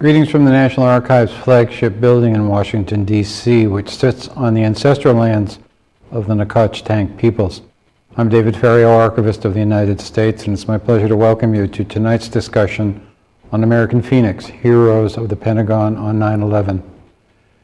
Greetings from the National Archives flagship building in Washington, D.C., which sits on the ancestral lands of the Nacotchtank peoples. I'm David Ferriero, Archivist of the United States, and it's my pleasure to welcome you to tonight's discussion on American Phoenix, Heroes of the Pentagon on 9-11.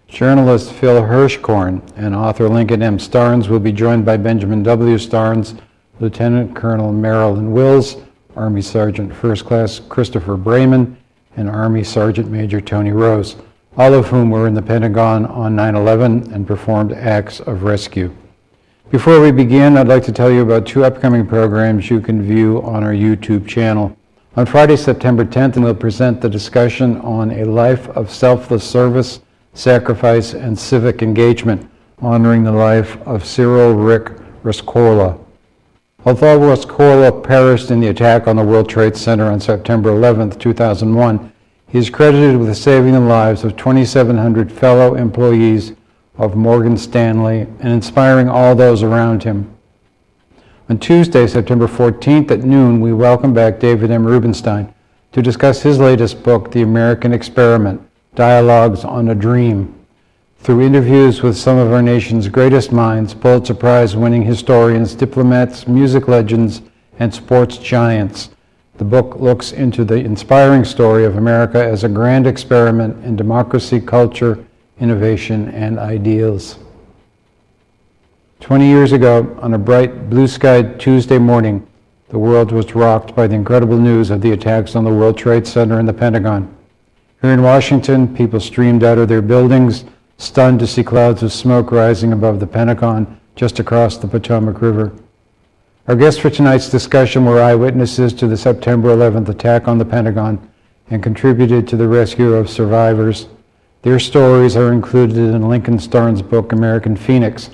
Journalist Phil Hirschkorn and author Lincoln M. Starnes will be joined by Benjamin W. Starnes, Lieutenant Colonel Marilyn Wills, Army Sergeant First Class Christopher Braman, and Army Sergeant Major Tony Rose, all of whom were in the Pentagon on 9-11 and performed acts of rescue. Before we begin, I'd like to tell you about two upcoming programs you can view on our YouTube channel. On Friday, September 10th, we'll present the discussion on a life of selfless service, sacrifice, and civic engagement, honoring the life of Cyril Rick Rescorla. Although Rescorla perished in the attack on the World Trade Center on September 11, 2001, he is credited with saving the lives of 2,700 fellow employees of Morgan Stanley and inspiring all those around him. On Tuesday, September 14th at noon, we welcome back David M. Rubenstein to discuss his latest book, The American Experiment, Dialogues on a Dream through interviews with some of our nation's greatest minds, Pulitzer Prize winning historians, diplomats, music legends, and sports giants. The book looks into the inspiring story of America as a grand experiment in democracy, culture, innovation, and ideals. 20 years ago, on a bright, blue-skied Tuesday morning, the world was rocked by the incredible news of the attacks on the World Trade Center and the Pentagon. Here in Washington, people streamed out of their buildings, stunned to see clouds of smoke rising above the Pentagon just across the Potomac River. Our guests for tonight's discussion were eyewitnesses to the September 11th attack on the Pentagon and contributed to the rescue of survivors. Their stories are included in Lincoln Starnes' book, American Phoenix,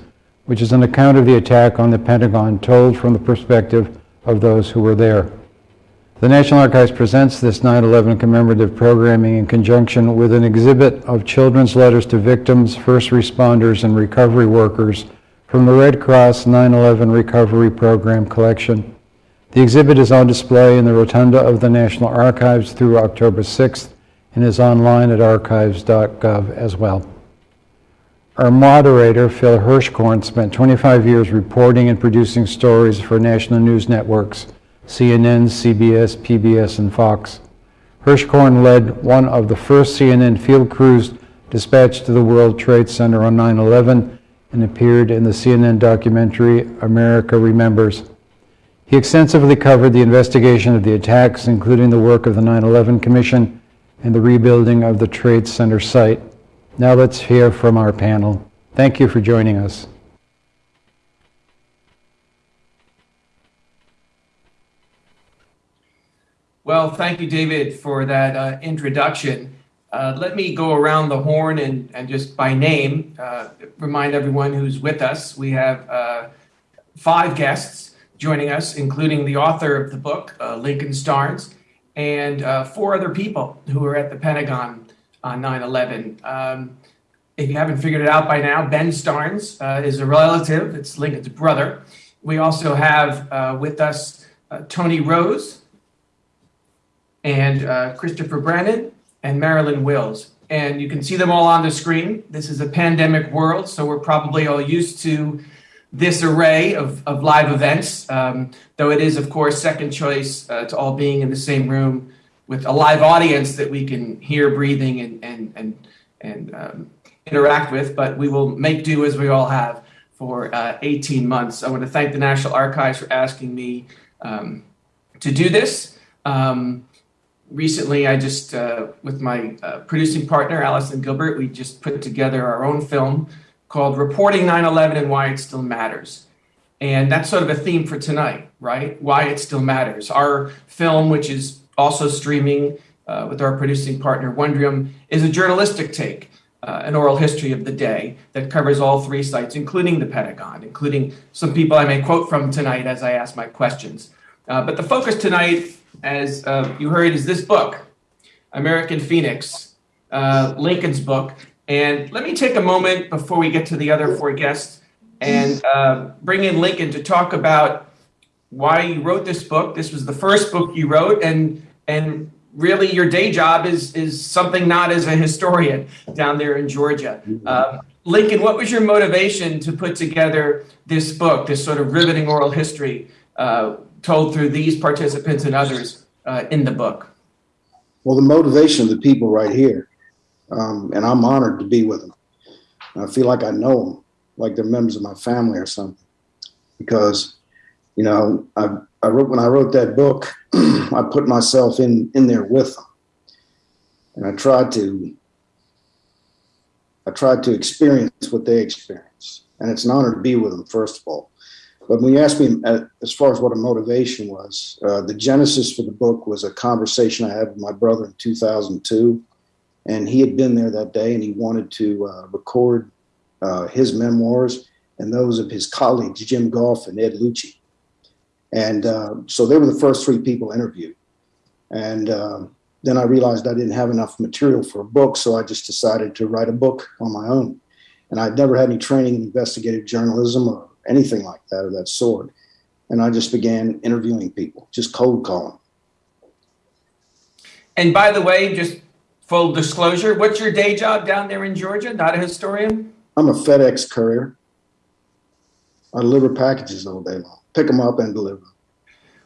which is an account of the attack on the Pentagon told from the perspective of those who were there. The National Archives presents this 9-11 commemorative programming in conjunction with an exhibit of children's letters to victims, first responders, and recovery workers from the Red Cross 9-11 Recovery Program collection. The exhibit is on display in the rotunda of the National Archives through October 6th and is online at archives.gov as well. Our moderator, Phil Hirschkorn, spent 25 years reporting and producing stories for national news networks CNN, CBS, PBS, and Fox. Hirschkorn led one of the first CNN field crews dispatched to the World Trade Center on 9-11 and appeared in the CNN documentary America Remembers. He extensively covered the investigation of the attacks, including the work of the 9-11 Commission and the rebuilding of the Trade Center site. Now let's hear from our panel. Thank you for joining us. Well, thank you, David, for that uh, introduction. Uh, let me go around the horn and, and just by name uh, remind everyone who's with us. We have uh, five guests joining us, including the author of the book, uh, Lincoln Starnes, and uh, four other people who were at the Pentagon on 9 11. Um, if you haven't figured it out by now, Ben Starnes is a relative, it's Lincoln's brother. We also have with us Tony Rose and uh, Christopher Brennan and Marilyn Wills. And you can see them all on the screen. This is a pandemic world, so we're probably all used to this array of, of live events, um, though it is, of course, second choice uh, to all being in the same room with a live audience that we can hear breathing and, and, and, and um, interact with. But we will make do as we all have for uh, 18 months. I want to thank the National Archives for asking me um, to do this. Um, recently I just, uh, with my uh, producing partner, Allison Gilbert, we just put together our own film called Reporting 9-11 and Why It Still Matters. And that's sort of a theme for tonight, right? Why it still matters. Our film, which is also streaming uh, with our producing partner, Wondrium, is a journalistic take, uh, an oral history of the day that covers all three sites, including the Pentagon, including some people I may quote from tonight as I ask my questions. Uh, but the focus tonight as uh, you heard, is this book, American Phoenix, uh, Lincoln's book. And let me take a moment before we get to the other four guests and uh, bring in Lincoln to talk about why you wrote this book. This was the first book you wrote, and and really your day job is is something not as a historian down there in Georgia. Um, Lincoln, what was your motivation to put together this book, this sort of riveting oral history uh, told through these participants and others uh, in the book? Well, the motivation of the people right here, um, and I'm honored to be with them. I feel like I know them, like they're members of my family or something, because you know I, I wrote when I wrote that book, I put myself in in there with them, and I tried to I tried to experience what they experienced, and it's an honor to be with them. First of all, but when you ask me uh, as far as what a motivation was, uh, the genesis for the book was a conversation I had with my brother in 2002, and he had been there that day, and he wanted to uh, record uh, his memoirs and those of his colleagues, Jim Goff and Ed Lucci. And uh, so they were the first three people interviewed. And then I realized I didn't have enough material for a book, so I just decided to write a book on my own. And I'd never had any training in investigative journalism or anything like that of that sort. And I just began interviewing people, just cold calling. And by the way, just full disclosure, what's your day job down there in Georgia? Not a historian? I'm a FedEx courier. I deliver packages all day long, pick them up and deliver them.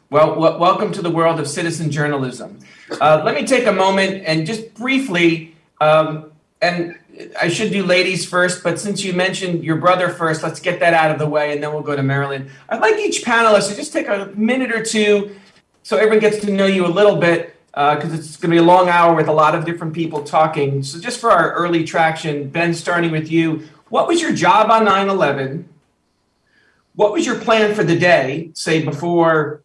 Well, welcome to the world of citizen journalism. Uh, let me take a moment and just briefly, um, and I should do ladies first, but since you mentioned your brother first, let's get that out of the way and then we'll go to Marilyn. I'd like each panelist to just take a minute or two so everyone gets to know you a little bit because uh, it's going to be a long hour with a lot of different people talking. So, just for our early traction, Ben, starting with you, what was your job on 9 11? What was your plan for the day, say before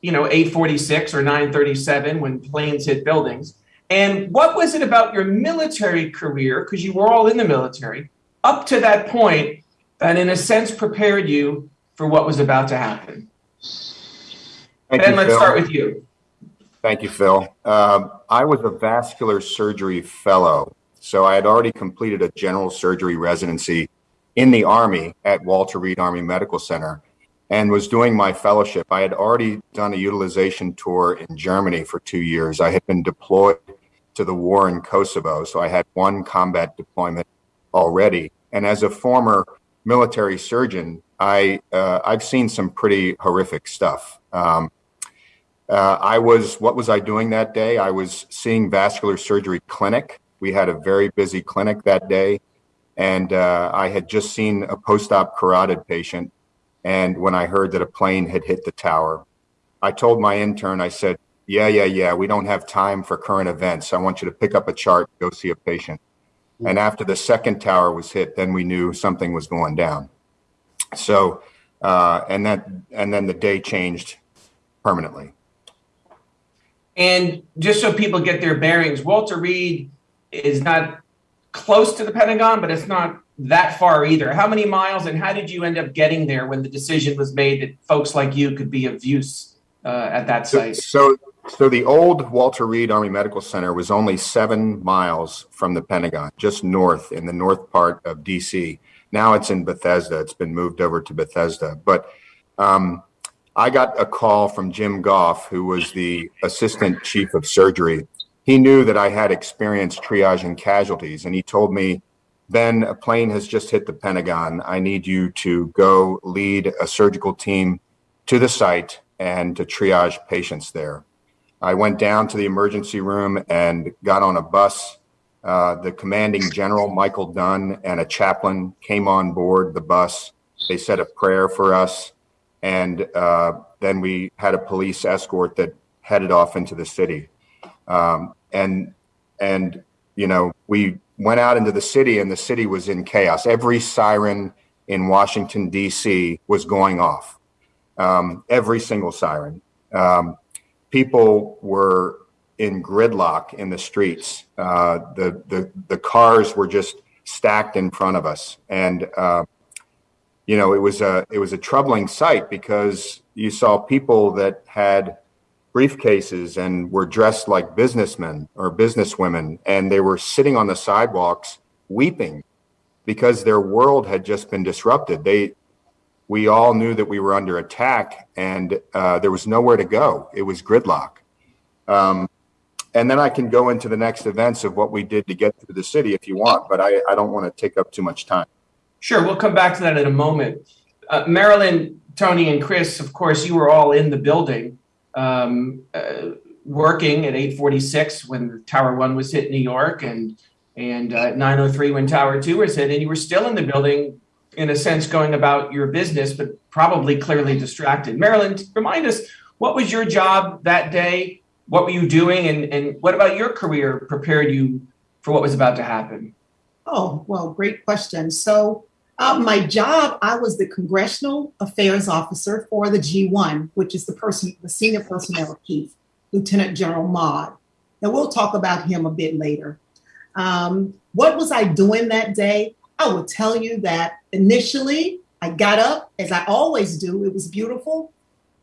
you know 846 or 937 when planes hit buildings and what was it about your military career because you were all in the military up to that point that in a sense prepared you for what was about to happen Thank ben you, let's Phil. start with you Thank you, Phil. Um, I was a vascular surgery fellow, so I had already completed a general surgery residency in the Army at Walter Reed Army Medical Center and was doing my fellowship. I had already done a utilization tour in Germany for two years. I had been deployed to the war in Kosovo, so I had one combat deployment already. And as a former military surgeon, I uh, I've seen some pretty horrific stuff. Um, uh, I was what was I doing that day? I was seeing vascular surgery clinic. We had a very busy clinic that day, and uh, I had just seen a post-op carotid patient and when I heard that a plane had hit the tower, I told my intern, I said, Yeah, yeah, yeah, we don't have time for current events. I want you to pick up a chart, go see a patient. And after the second tower was hit, then we knew something was going down. So, uh, and that, and then the day changed permanently. and just so people get their bearings walter reed is not close to the pentagon but it's not that far either how many miles and how did you end up getting there when the decision was made that folks like you could be of use uh, at that site so, so the old Walter Reed Army Medical Center was only seven miles from the Pentagon, just north in the north part of DC. Now it's in Bethesda. It's been moved over to Bethesda. But um, I got a call from Jim Goff, who was the assistant chief of surgery. He knew that I had experience triaging casualties, and he told me, Ben, a plane has just hit the Pentagon. I need you to go lead a surgical team to the site and to triage patients there. I went down to the emergency room and got on a bus. Uh, the commanding general, Michael Dunn, and a chaplain came on board the bus. They said a prayer for us. And uh, then we had a police escort that headed off into the city. Um, and, and, you know, we went out into the city and the city was in chaos. Every siren in Washington, D.C. was going off. Um, every single siren. Um, people were in gridlock in the streets. Uh, the, the, the cars were just stacked in front of us. And, uh, you know, it was a, it was a troubling sight because you saw people that had briefcases and were dressed like businessmen or businesswomen, and they were sitting on the sidewalks weeping because their world had just been disrupted. They, we all knew that we were under attack, and uh, there was nowhere to go. It was gridlock. Um, And then I can go into the next events of what we did to get through the city if you want, but I, I don't want to take up too much time. Sure, we'll come back to that in a moment. Uh, Marilyn, Tony, and Chris, of course, you were all in the building um, uh, working at 846 when Tower 1 was hit in New York and, and uh, 903 when Tower 2 was hit. And you were still in the building, in a sense, going about your business, but probably clearly distracted. Marilyn, remind us, what was your job that day? What were you doing? And, and what about your career prepared you for what was about to happen? Oh, well, great question. So, uh, my job, I was the Congressional Affairs Officer for the G1, which is the person, the senior personnel chief, Lieutenant General Maude. And we'll talk about him a bit later. Um, what was I doing that day? I will tell you that initially I got up, as I always do. It was beautiful.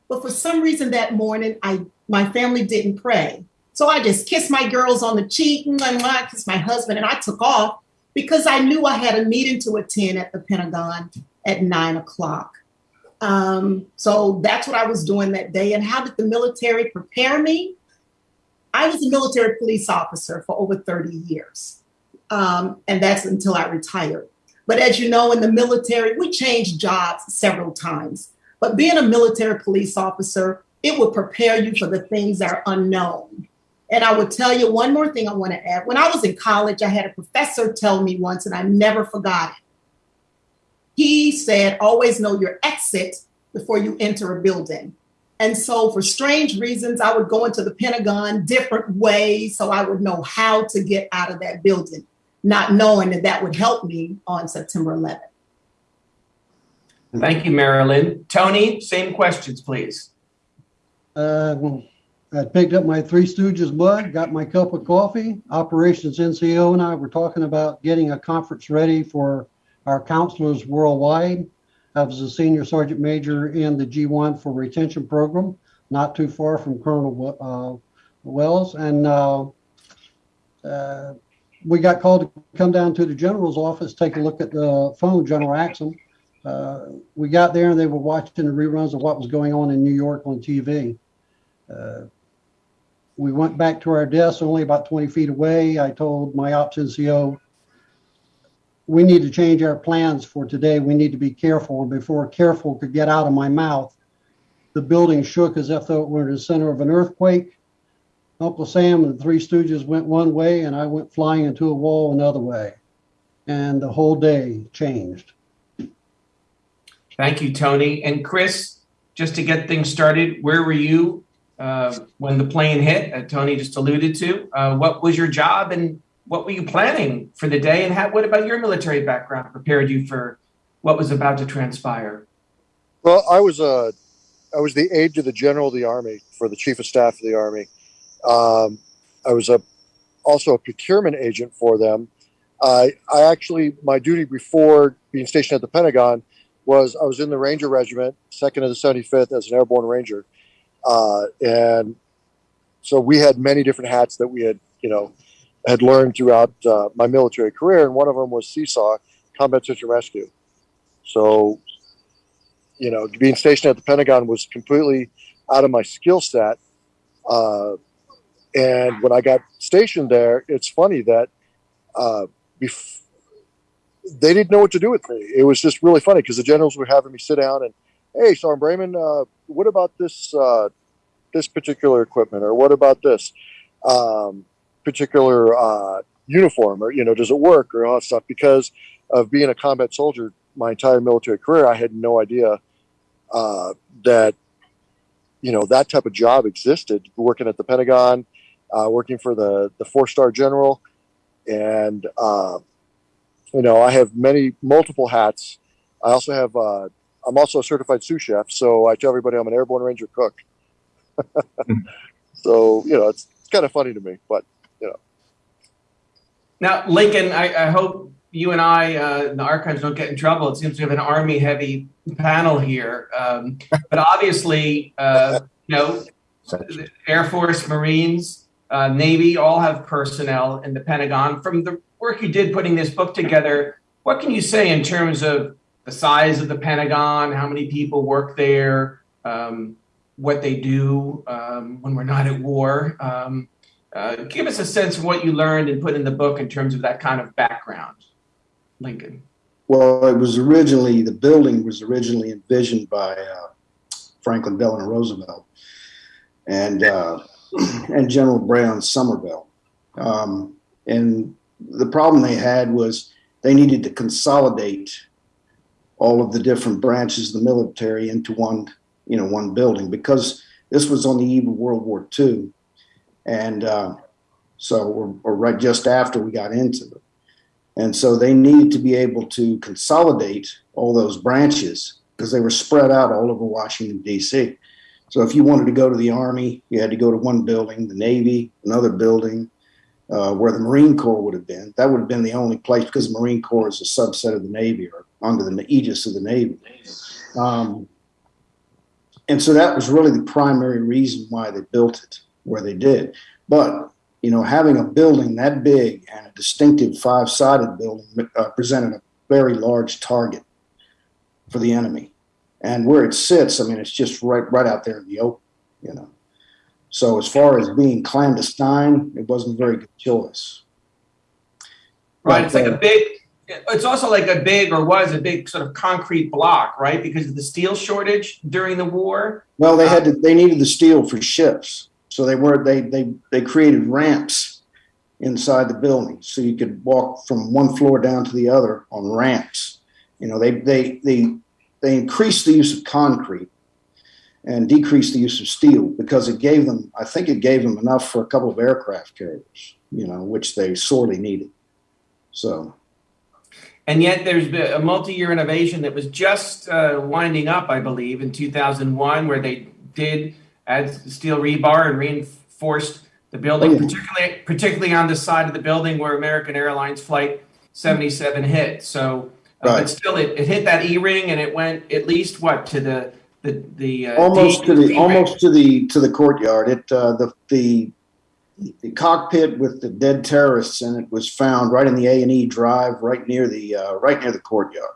But for some reason that morning, I my family didn't pray. So I just kissed my girls on the cheek and I kissed my husband and I took off because I knew I had a meeting to attend at the Pentagon at nine o'clock. Um, so that's what I was doing that day. And how did the military prepare me? I was a military police officer for over 30 years. Um, and that's until I retired. But as you know, in the military, we changed jobs several times. But being a military police officer, it will prepare you for the things that are unknown. And I would tell you one more thing I want to add. When I was in college, I had a professor tell me once, and I never forgot it. He said, always know your exit before you enter a building. And so, for strange reasons, I would go into the Pentagon different ways so I would know how to get out of that building, not knowing that that would help me on September 11th. Thank you, Marilyn. Tony, same questions, please. Um, I picked up my Three Stooges mug, got my cup of coffee. Operations NCO and I were talking about getting a conference ready for our counselors worldwide. I was a senior sergeant major in the G1 for retention program, not too far from Colonel uh, Wells. And uh, uh, we got called to come down to the general's office, take a look at the phone, General Axum. Uh, we got there and they were watching the reruns of what was going on in New York on TV. We went back to our desk only about 20 feet away. I told my ops NCO, we need to change our plans for today. We need to be careful. And before careful could get out of my mouth, the building shook as if though it were in the center of an earthquake. Uncle Sam and the Three Stooges went one way, and I went flying into a wall another way. And the whole day changed. Thank you, Tony. And Chris, just to get things started, where were you uh, when the plane hit? Uh, Tony just alluded to. Uh, what was your job and what were you planning for the day? And how, what about your military background prepared you for what was about to transpire? Well, I was a, I was the aide to the general of the army for the chief of staff of the army. Um, I was a, also a procurement agent for them. I I actually my duty before being stationed at the Pentagon was I was in the Ranger Regiment, second of the 75th as an airborne ranger, uh, and so we had many different hats that we had you know had learned throughout uh, my military career, and one of them was CSAR, Combat Search and Rescue. So, you know, being stationed at the Pentagon was completely out of my skill set. Uh, and when I got stationed there, it's funny that uh, bef- they didn't know what to do with me. It was just really funny because the generals were having me sit down and, hey, Sergeant Braman, uh, what about this uh, this particular equipment, or what about this um, particular uh, uniform, or you know, does it work, or all that stuff? Because of being a combat soldier my entire military career, I had no idea uh, that you know that type of job existed. Working at the Pentagon, uh, working for the the four star general, and uh, you know I have many multiple hats. I also have uh, I'm also a certified sous chef, so I tell everybody I'm an airborne ranger cook. so you know it's, it's kind of funny to me, but you know. Now, Lincoln, I, I hope you and I uh, the archives don't get in trouble. It seems we have an army heavy panel here, um, but obviously, uh, you know, Air Force, Marines, uh, Navy all have personnel in the Pentagon. From the work you did putting this book together, what can you say in terms of the size of the Pentagon, how many people work there, um, what they do um, when we're not at war, um, Uh, give us a sense of what you learned and put in the book in terms of that kind of background, Lincoln. Well, it was originally, the building was originally envisioned by uh, Franklin Delano Roosevelt and, uh, and General Brehon Somervell. Um, and the problem they had was they needed to consolidate all of the different branches of the military into one, you know, one building because this was on the eve of World War II. And uh, so, or, right just after we got into it. And so they needed to be able to consolidate all those branches because they were spread out all over Washington, D.C. So if you wanted to go to the Army, you had to go to one building, the Navy, another building, uh, where the Marine Corps would have been. That would have been the only place because the Marine Corps is a subset of the Navy or under the aegis of the Navy. Um, and so that was really the primary reason why they built it where they did. But you know, having a building that big and a distinctive five-sided building uh, presented a very large target for the enemy. And where it sits, I mean, it's just right right out there in the open, you know. So as far as being clandestine, it wasn't very good choice. Right. It's like But, a uh, big, it's also like a big or was a big sort of concrete block, right? Because of the steel shortage during the war. Well, they had to, they needed the steel for ships, so they were they they they created ramps inside the building, so you could walk from one floor down to the other on ramps. You know, they they they they increased the use of concrete and decreased the use of steel because it gave them, I think, it gave them enough for a couple of aircraft carriers, you know, which they sorely needed. So And yet there's been a multi-year innovation that was just uh, winding up, I believe, in 2001, where they did add steel rebar and reinforced the building, Oh, yeah. particularly particularly on the side of the building where American Airlines Flight 77 hit. So, uh, Right. but still, it, it hit that E-ring and it went at least what to the the the uh, almost D- to the D-ring. almost to the to the courtyard. It uh, the the the cockpit with the dead terrorists in it was found right in the A and E drive, right near the uh, right near the courtyard.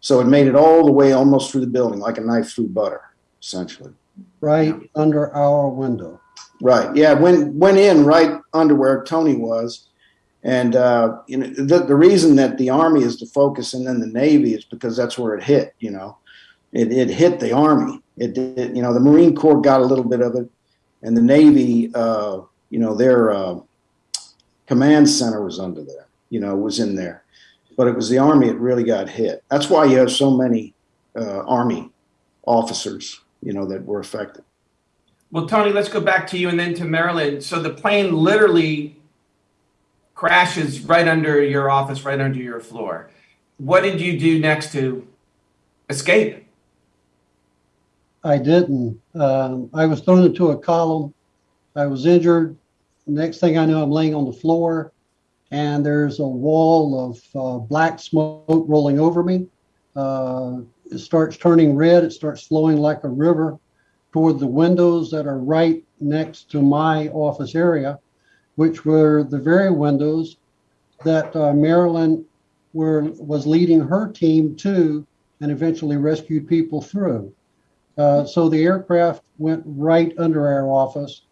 So it made it all the way almost through the building, like a knife through butter, essentially. right under our window. Right. Yeah. Went went in right under where Tony was, and uh, you know the the reason that the Army is the focus and then the Navy is because that's where it hit. You know, it it hit the Army. It did. You know, the Marine Corps got a little bit of it, and the Navy. Uh, you know, their uh, command center was under there. You know, was in there, but it was the Army that really got hit. That's why you have so many uh, Army officers. You know, that were affected. Well, Tony, let's go back to you and then to Marilyn. So the plane literally crashes right under your office, right under your floor. What did you do next to escape? I didn't. Um, I was thrown into a column. I was injured. Next thing I know, I'm laying on the floor, and there's a wall of uh, black smoke rolling over me. Uh, it starts turning red. It starts flowing like a river toward the windows that are right next to my office area, which were the very windows that uh, Marilyn were, was leading her team to and eventually rescued people through. Uh, so the aircraft went right under our office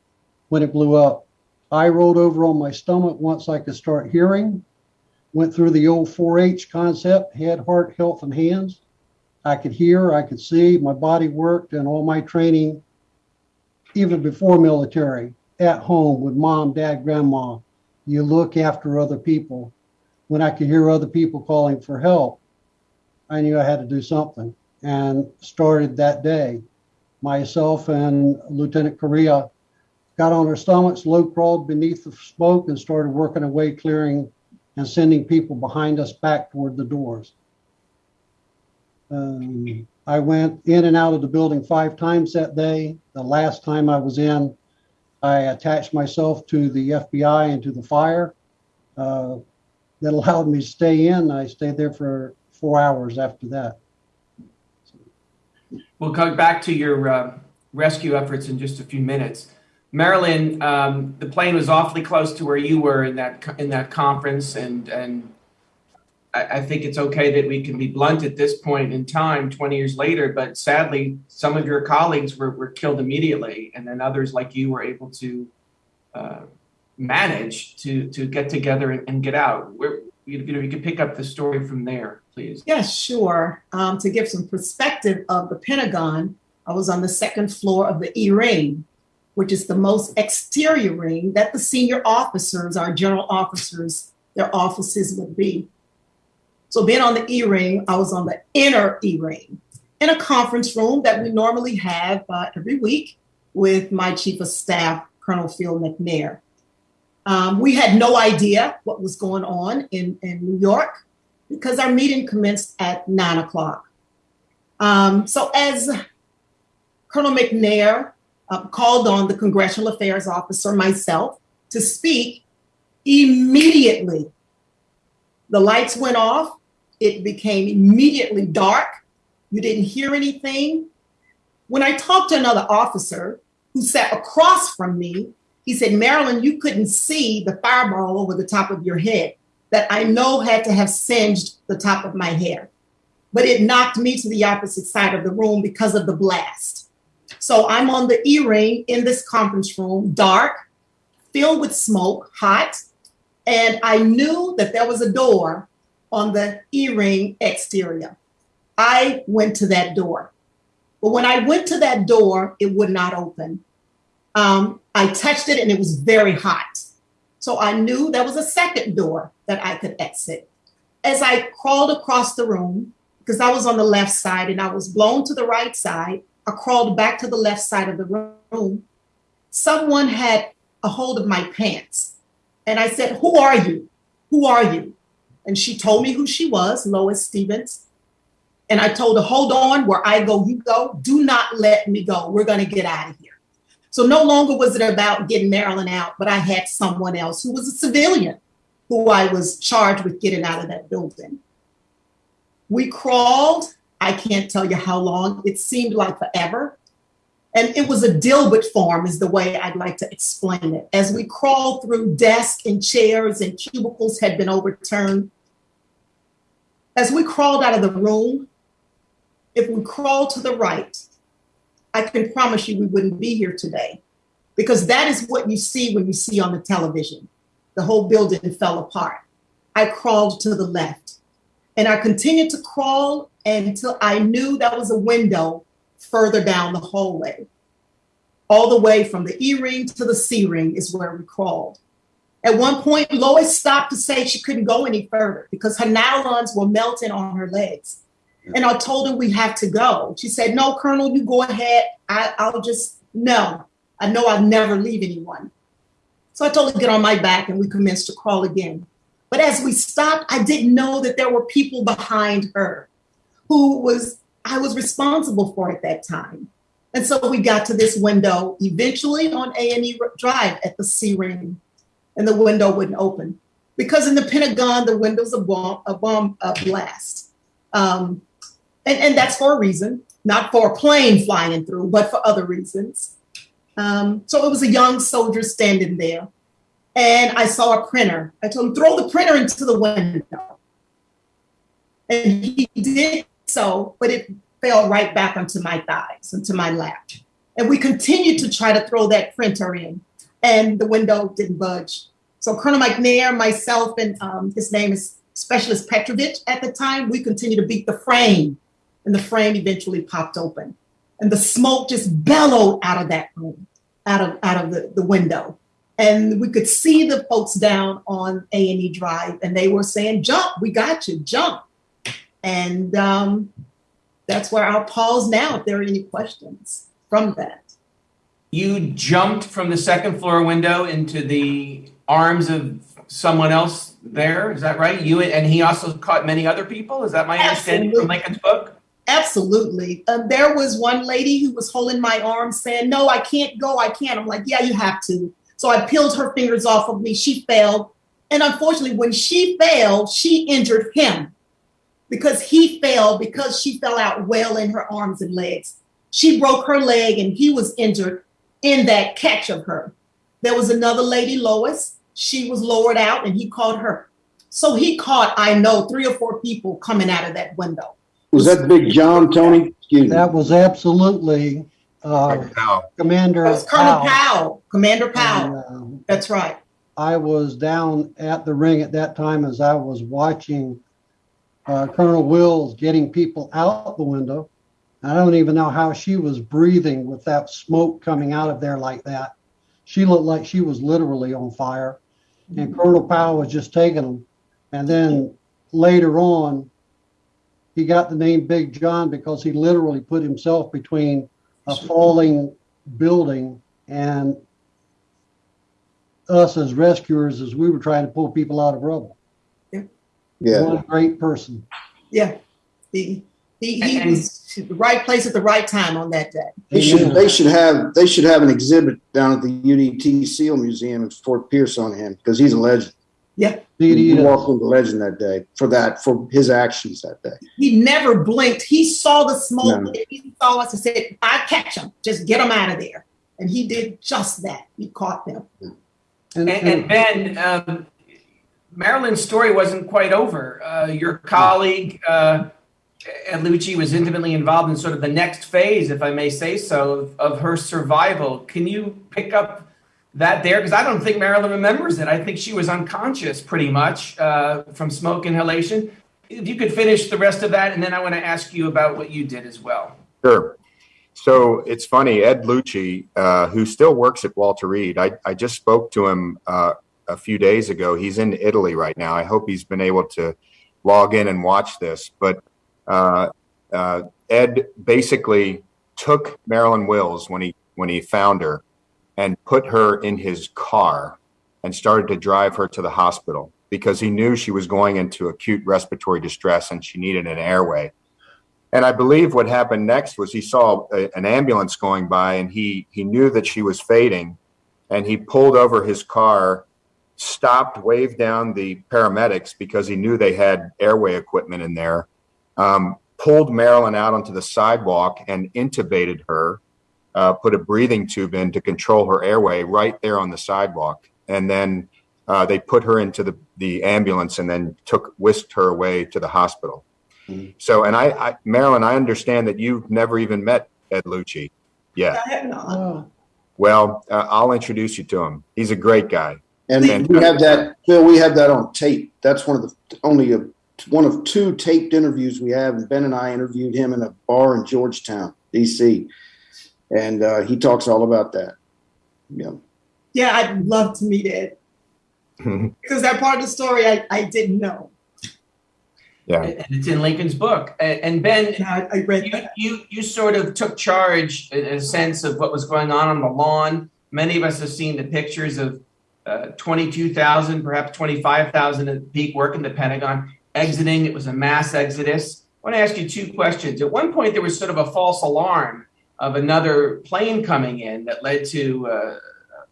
when it blew up. I rolled over on my stomach once I could start hearing, went through the old 4 H concept head, heart, health, and hands. I could hear, I could see, my body worked, and all my training, even before military, at home with mom, dad, grandma, you look after other people. When I could hear other people calling for help, I knew I had to do something and started that day. Myself and Lieutenant Correa got on our stomachs, low crawled beneath the smoke, and started working away, clearing and sending people behind us back toward the doors. Um, I went in and out of the building five times that day. The last time I was in, I attached myself to the FBI and to the fire. Uh, that allowed me to stay in. I stayed there for four hours after that. We'll come back to your uh, rescue efforts in just a few minutes. Marilyn, um, the plane was awfully close to where you were in that in that conference, and and I, I think it's okay that we can be blunt at this point in time, 20 years later. But sadly, some of your colleagues were, were killed immediately, and then others like you were able to uh, manage to to get together and, and get out? Where you know you could pick up the story from there, please. Yeah, sure. Um, to give some perspective of the Pentagon, I was on the second floor of the E ring, which is the most exterior ring that the senior officers, our general officers, their offices would be. So, being on the E ring, I was on the inner E ring in a conference room that we normally have uh, every week with my chief of staff, Colonel Phil McNair. Um, we had no idea what was going on in, in New York because our meeting commenced at nine o'clock. Um, so, as Colonel McNair uh, called on the Congressional Affairs Officer, myself, to speak, immediately the lights went off. It became immediately dark. You didn't hear anything. When I talked to another officer who sat across from me, he said, Marilyn, you couldn't see the fireball over the top of your head that I know had to have singed the top of my hair. But it knocked me to the opposite side of the room because of the blast. So I'm on the E ring in this conference room, dark, filled with smoke, hot. And I knew that there was a door on the E ring exterior. I went to that door. But when I went to that door, it would not open. Um, I touched it and it was very hot. So I knew there was a second door that I could exit. As I crawled across the room, because I was on the left side and I was blown to the right side, I crawled back to the left side of the room. Someone had a hold of my pants. And I said, Who are you? Who are you? And she told me who she was, Lois Stevens. And I told her, Hold on, where I go, you go. Do not let me go. We're going to get out of here. So no longer was it about getting Marilyn out, but I had someone else who was a civilian who I was charged with getting out of that building. We crawled I can't tell you how long. It seemed like forever. And it was a Dilbert form, is the way I'd like to explain it. As we crawled through desks and chairs and cubicles had been overturned. As we crawled out of the room, if we crawled to the right, I can promise you we wouldn't be here today because that is what you see when you see on the television. The whole building fell apart. I crawled to the left and I continued to crawl until I knew that was a window further down the hallway. All the way from the E ring to the C ring is where we crawled. At one point, Lois stopped to say she couldn't go any further because her nylons were melting on her legs. And I told her we have to go. She said, No, Colonel, you go ahead. I, I'll just, no, I know I'll never leave anyone. So I told her to get on my back and we commenced to crawl again. But as we stopped, I didn't know that there were people behind her who was I was responsible for at that time. And so we got to this window eventually on A&E Drive at the C ring, and the window wouldn't open because in the Pentagon the window's a bomb a bomb a blast, um, and and that's for a reason, not for a plane flying through, but for other reasons. Um, so it was a young soldier standing there, and I saw a printer. I told him, throw the printer into the window. And he did so, but it fell right back onto my thighs, onto my lap. And we continued to try to throw that printer in, and the window didn't budge. So Colonel McNair, myself, and um, his name is Specialist Petrovich at the time, we continued to beat the frame, and the frame eventually popped open. And the smoke just bellowed out of that room, out of, out of the, the window and we could see the folks down on A and E Drive, and they were saying, "Jump, we got you, jump." And um, that's where I'll pause now if there are any questions from that. You jumped from the second floor window into the arms of someone else there. Is that right? You and he also caught many other people. Is that my understanding from Lincoln's book? Absolutely. Um, there was one lady who was holding my arm saying, No, I can't go. I can't. I'm like, Yeah, you have to. So I peeled her fingers off of me. She fell. And unfortunately, when she fell, she injured him because he fell because she fell out well in her arms and legs. She broke her leg and he was injured in that catch of her. There was another lady, Lois. She was lowered out and he caught her. So he caught, I know, three or four people coming out of that window. Was that Big John, Tony? Excuse me. That was absolutely uh, Powell. Commander That was Colonel Powell. Powell, Commander Powell. And, uh, That's right. I was down at the ring at that time as I was watching uh, Colonel Wills getting people out the window. I don't even know how she was breathing with that smoke coming out of there like that. She looked like she was literally on fire. And Colonel Powell was just taking them. And then later on, he got the name Big John because he literally put himself between a falling building and us as rescuers as we were trying to pull people out of rubble. Yeah. One great person. Yeah. He, he, he And- was the right place at the right time on that day. They should, they should have, they should have an exhibit down at the UDT SEAL Museum in Fort Pierce on him because he's a legend. Yeah. He He is. walked into legend that day for that, for his actions that day. He never blinked. He saw the smoke. No. He saw us and said, I catch him. Just get him out of there. And he did just that. He caught them. And, And, and Ben, um, Marilyn's story wasn't quite over. Uh, your colleague, uh, Ed Lucci, was intimately involved in sort of the next phase, if I may say so, of, of her survival. Can you pick up that there? Because I don't think Marilyn remembers it. I think she was unconscious pretty much uh, from smoke inhalation. If you could finish the rest of that, and then I want to ask you about what you did as well. Sure. So it's funny, Ed Lucci, uh, who still works at Walter Reed, I, I just spoke to him uh, a few days ago. He's in Italy right now. I hope he's been able to log in and watch this. But uh, uh, Ed basically took Marilyn Wills when he when he found her and put her in his car and started to drive her to the hospital because he knew she was going into acute respiratory distress and she needed an airway. And I believe what happened next was he saw a, an ambulance going by and he he knew that she was fading and he pulled over his car, stopped, waved down the paramedics because he knew they had airway equipment in there, um, pulled Marilyn out onto the sidewalk and intubated her, uh, put a breathing tube in to control her airway right there on the sidewalk. And then uh, they put her into the, the ambulance and then took whisked her away to the hospital. So, and I, I, Marilyn, I understand that you've never even met Ed Lucci yet. I had not. oh, Well, uh, I'll introduce you to him. He's a great guy. And we have that, Phil, we have that on tape. That's one of the, only a, one of two taped interviews we have. And Ben and I interviewed him in a bar in Georgetown, DC. And uh, he talks all about that. Yeah. Yeah, I'd love to meet Ed because that part of the story I, I didn't know. Yeah. And it's in Lincoln's book. And Ben, And I, I read you, you you sort of took charge in a sense of what was going on on the lawn. Many of us have seen the pictures of uh, 22,000, perhaps 25,000 at peak work in the Pentagon exiting. It was a mass exodus. I want to ask you two questions. At one point, there was sort of a false alarm of another plane coming in that led to uh,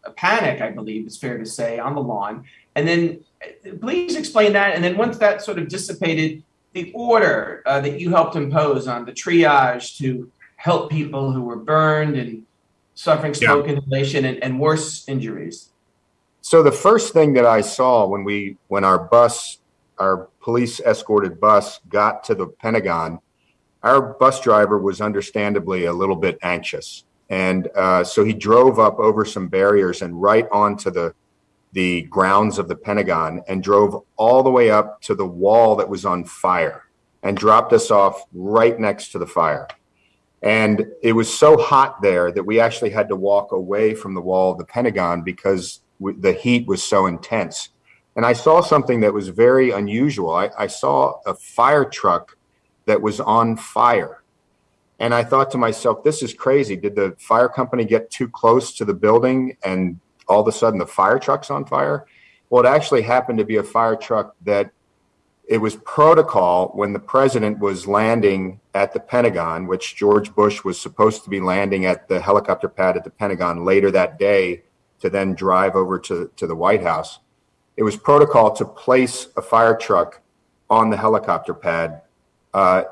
a panic, I believe it's fair to say, on the lawn. And then uh, please explain that. And then once that sort of dissipated, the order uh, that you helped impose on the triage to help people who were burned and suffering smoke inhalation and, and worse injuries. So the first thing that I saw when we when our bus, our police escorted bus got to the Pentagon, our bus driver was understandably a little bit anxious, and uh, so he drove up over some barriers and right onto the the grounds of the Pentagon and drove all the way up to the wall that was on fire and dropped us off right next to the fire. And it was so hot there that we actually had to walk away from the wall of the Pentagon because the heat was so intense. And I saw something that was very unusual. I, I saw a fire truck that was on fire. And I thought to myself, this is crazy. Did the fire company get too close to the building and all of a sudden the fire truck's on fire? Well, it actually happened to be a fire truck that it was protocol when the president was landing at the Pentagon, which George Bush was supposed to be landing at the helicopter pad at the Pentagon later that day to then drive over to, to the White House. It was protocol to place a fire truck on the helicopter pad uh,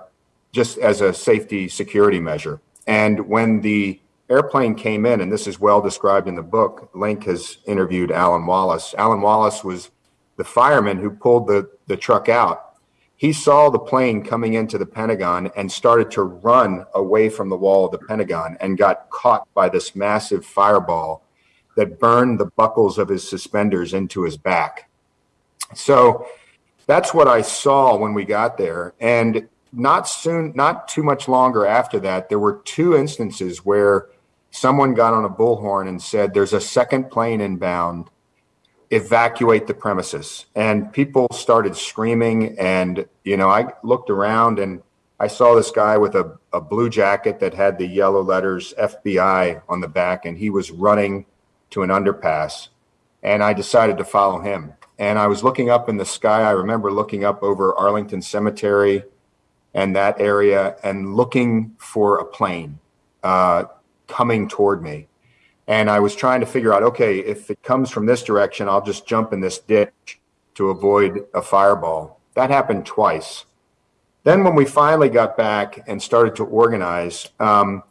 just as a safety security measure. And when the airplane came in, and this is well described in the book, Link has interviewed Alan Wallace. Alan Wallace was the fireman who pulled the, the truck out. He saw the plane coming into the Pentagon and started to run away from the wall of the Pentagon and got caught by this massive fireball that burned the buckles of his suspenders into his back. So that's what I saw when we got there. And not soon, not too much longer after that, there were two instances where someone got on a bullhorn and said, There's a second plane inbound, evacuate the premises. And people started screaming. And, you know, I looked around and I saw this guy with a, a blue jacket that had the yellow letters FBI on the back, and he was running to an underpass. And I decided to follow him. And I was looking up in the sky. I remember looking up over Arlington Cemetery and that area and looking for a plane uh, coming toward me. And I was trying to figure out okay, if it comes from this direction, I'll just jump in this ditch to avoid a fireball. That happened twice. Then, when we finally got back and started to organize, um,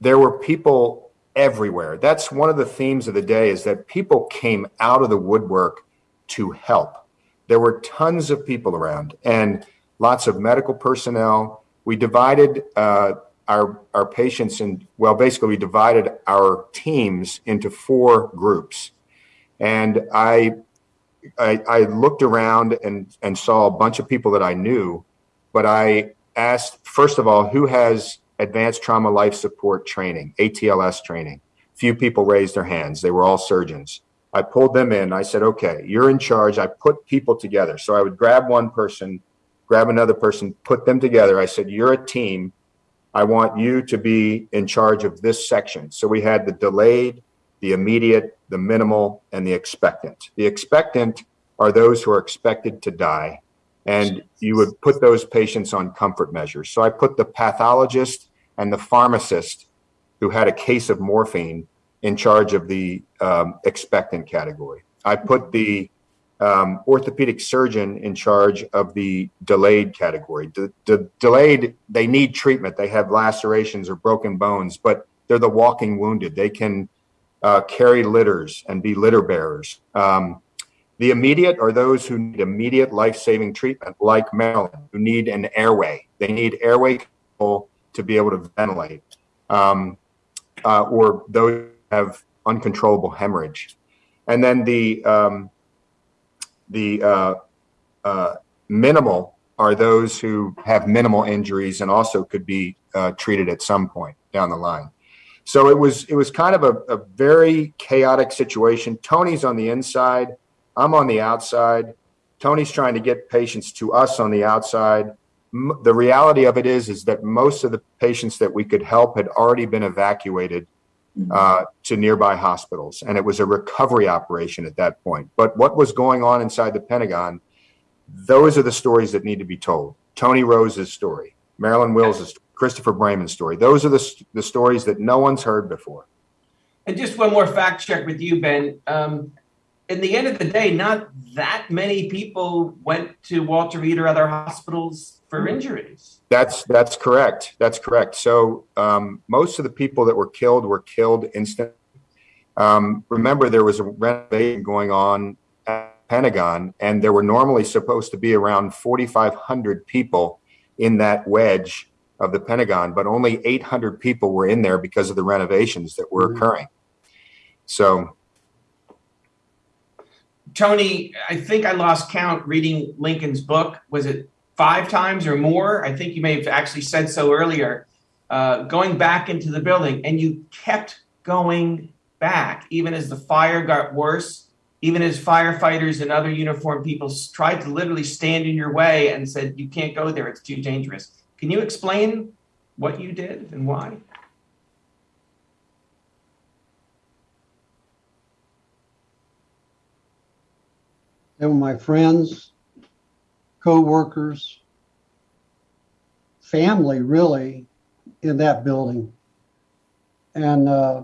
there were people everywhere. That's one of the themes of the day is that people came out of the woodwork to help. There were tons of people around and lots of medical personnel. We divided uh, our our patients and well, basically we divided our teams into four groups, and I I, I looked around and and saw a bunch of people that I knew but I asked, first of all, who has advanced trauma life support training, ATLS training? Few people raised their hands. They were all surgeons. I pulled them in. I said, okay, you're in charge. I put people together. So I would grab one person, grab another person, put them together. I said, you're a team. I want you to be in charge of this section. So we had the delayed, the immediate, the minimal, and the expectant. The expectant are those who are expected to die and you would put those patients on comfort measures. So I put the pathologist and the pharmacist who had a case of morphine in charge of the um, expectant category. I put the um, orthopedic surgeon in charge of the delayed category. The, delayed, they need treatment. They have lacerations or broken bones, but they're the walking wounded. They can uh, carry litters and be litter bearers. Um, the immediate are those who need immediate life saving treatment, like Marilyn, who need an airway. They need airway control to be able to ventilate, um, uh, or those have uncontrollable hemorrhage. And then the um, the uh, uh, minimal are those who have minimal injuries and also could be uh, treated at some point down the line. So it was it was kind of a, a very chaotic situation. Tony's on the inside I'm on the outside. Tony's trying to get patients to us on the outside. M- the reality of it is, is that most of the patients that we could help had already been evacuated uh, to nearby hospitals, and it was a recovery operation at that point. But what was going on inside the Pentagon? Those are the stories that need to be told. Tony Rose's story, Marilyn Wills' story, Christopher Braman's story. Those are the, the stories that no one's heard before. And just one more fact check with you, Ben. Um, in the end of the day, not that many people went to Walter Reed or other hospitals for injuries. That's that's correct. That's correct. So um, most of the people that were killed were killed instantly. Um, remember, there was a renovation going on at Pentagon, and there were normally supposed to be around 4,500 people in that wedge of the Pentagon, but only 800 people were in there because of the renovations that were occurring. So Tony, I think I lost count reading Lincoln's book. Was it five times or more? I think you may have actually said so earlier. Uh, going back into the building, and you kept going back, even as the fire got worse, even as firefighters and other uniformed people tried to literally stand in your way and said, You can't go there, it's too dangerous. Can you explain what you did and why? They were my friends, co-workers, family, really, in that building. And uh,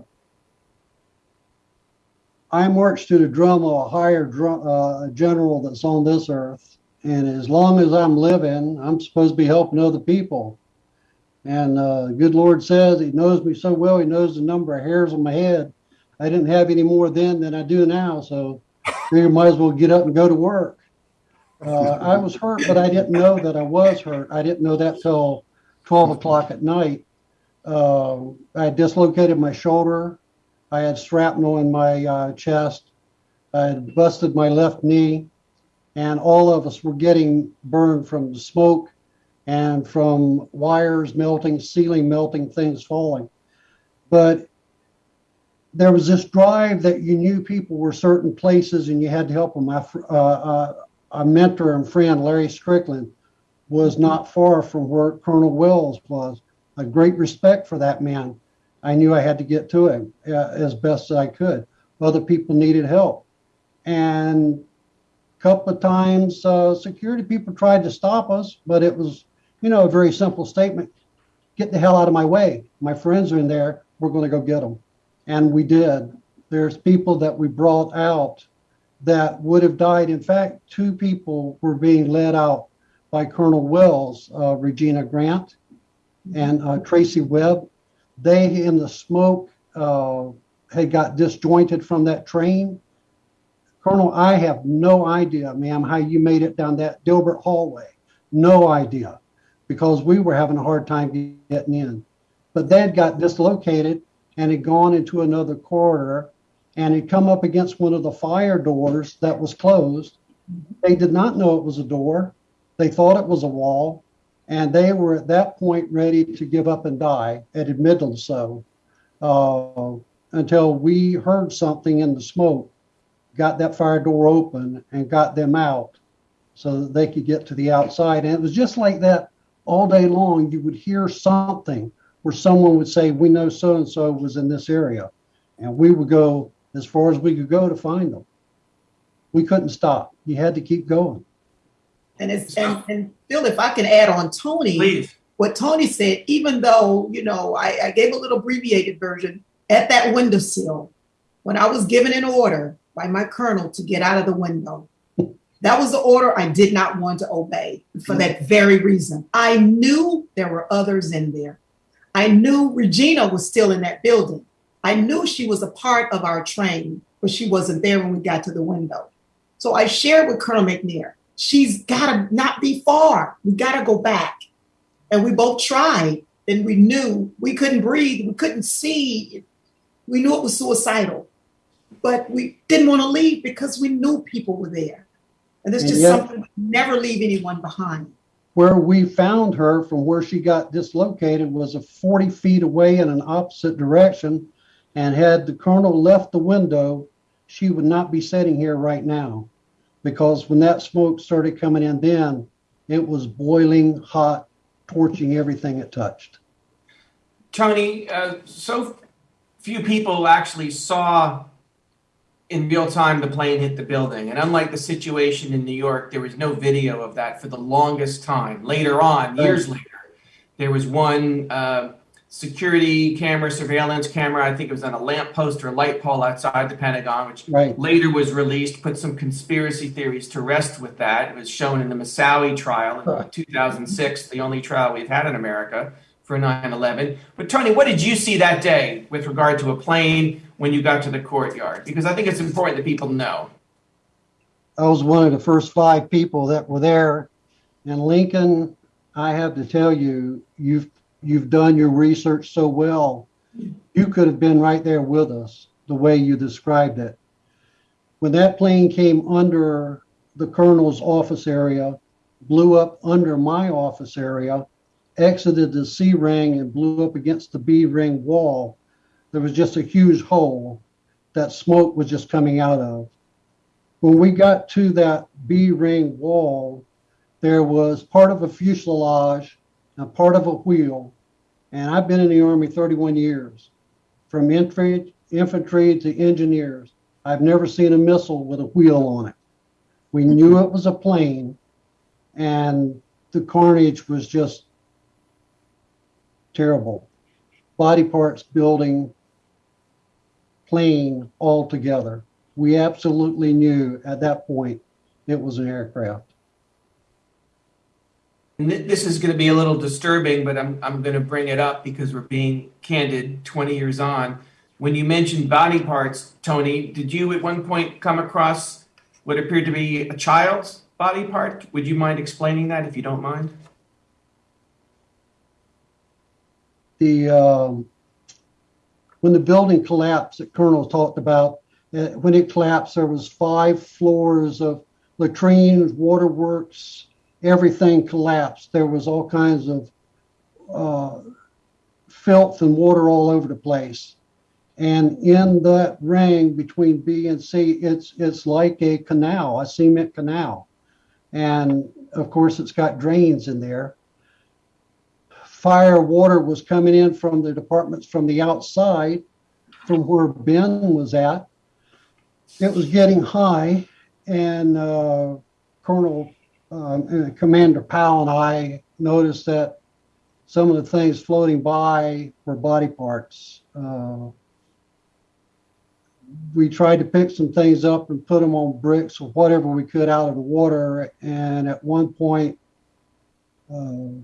I marched to the drum of a higher drum, uh, general that's on this earth. And as long as I'm living, I'm supposed to be helping other people. And uh, good Lord says He knows me so well. He knows the number of hairs on my head. I didn't have any more then than I do now. So you might as well get up and go to work. Uh, I was hurt, but I didn't know that I was hurt. I didn't know that till 12 o'clock at night. Uh, I dislocated my shoulder I had shrapnel in my uh, chest. I had busted my left knee, and all of us were getting burned from the smoke and from wires melting, ceiling melting, things falling. But there was this drive that you knew people were certain places and you had to help them. My uh, uh, a mentor and friend, Larry Strickland, was not far from where Colonel Wills was. A great respect for that man. I knew I had to get to him uh, as best as I could. Other people needed help, and a couple of times uh, security people tried to stop us, but it was, you know, a very simple statement: "Get the hell out of my way. My friends are in there. We're going to go get them." And we did. There's people that we brought out that would have died. In fact, two people were being led out by Colonel Wills, uh, Regina Grant and uh, Tracy Webb. They, in the smoke, uh, had got disjointed from that train. Colonel, I have no idea, ma'am, how you made it down that Dilbert hallway. No idea, because we were having a hard time getting in. But they had got dislocated and had gone into another corridor and had come up against one of the fire doors that was closed. They did not know it was a door. They thought it was a wall, and they were at that point ready to give up and die, and admitted so, uh, until we heard something in the smoke, got that fire door open, and got them out so that they could get to the outside. And it was just like that all day long. You would hear something where someone would say, We know so and so was in this area. And we would go as far as we could go to find them. We couldn't stop. You had to keep going. And it's and, and Phil, if I can add on Tony, Please. what Tony said, even though, you know, I, I gave a little abbreviated version at that windowsill, when I was given an order by my colonel to get out of the window, that was the order I did not want to obey for that very reason. I knew there were others in there. I knew Regina was still in that building. I knew she was a part of our train, but she wasn't there when we got to the window. So I shared with Colonel McNair, she's got to not be far. We got to go back. And we both tried, and we knew we couldn't breathe, we couldn't see. We knew it was suicidal, but we didn't want to leave because we knew people were there. And there's just yet- something never leave anyone behind. Where we found her from where she got dislocated was a 40 feet away in an opposite direction. And had the colonel left the window, she would not be sitting here right now. Because when that smoke started coming in, then it was boiling hot, torching everything it touched. Tony, uh, so few people actually saw in real time the plane hit the building. And unlike the situation in New York, there was no video of that for the longest time. Later on, years later, there was one uh, security camera, surveillance camera, I think it was on a lamppost or a light pole outside the Pentagon, which Right. later was released, put some conspiracy theories to rest with that. It was shown in the Moussaoui trial in 2006, the only trial we've had in America for 9 11. But Tony, what did you see that day with regard to a plane when you got to the courtyard? Because I think it's important that people know. I was one of the first five people that were there. And Lincoln, I have to tell you, you've you've done your research so well. You could have been right there with us the way you described it. When that plane came under the colonel's office area, blew up under my office area, exited the C ring and blew up against the B ring wall, there was just a huge hole that smoke was just coming out of when we got to that B ring wall, there was part of a fuselage and part of a wheel. And I've been in the Army 31 years, from infantry, infantry to engineers. I've never seen a missile with a wheel on it. We knew it was a plane, and the carnage was just terrible. Body parts building, plane all together we absolutely knew at that point it was an aircraft. And this is going to be a little disturbing, but I'm, I'm going to bring it up because we're being candid 20 years on. When you mentioned body parts, Tony, did you at one point come across what appeared to be a child's body part? Would you mind explaining that if you don't mind? The um, when the building collapsed that Colonel talked about, uh, when it collapsed, there was five floors of latrines, waterworks, everything collapsed. There was all kinds of uh, filth and water all over the place. And in that ring between B and C, it's it's like a canal, a cement canal. And of course, it's got drains in there. Fire water was coming in from the departments from the outside, from where Ben was at. It was getting high, and uh, Colonel um, and Commander Powell and I noticed that some of the things floating by were body parts. Uh, we tried to pick some things up and put them on bricks or whatever we could out of the water. And at one point, uh,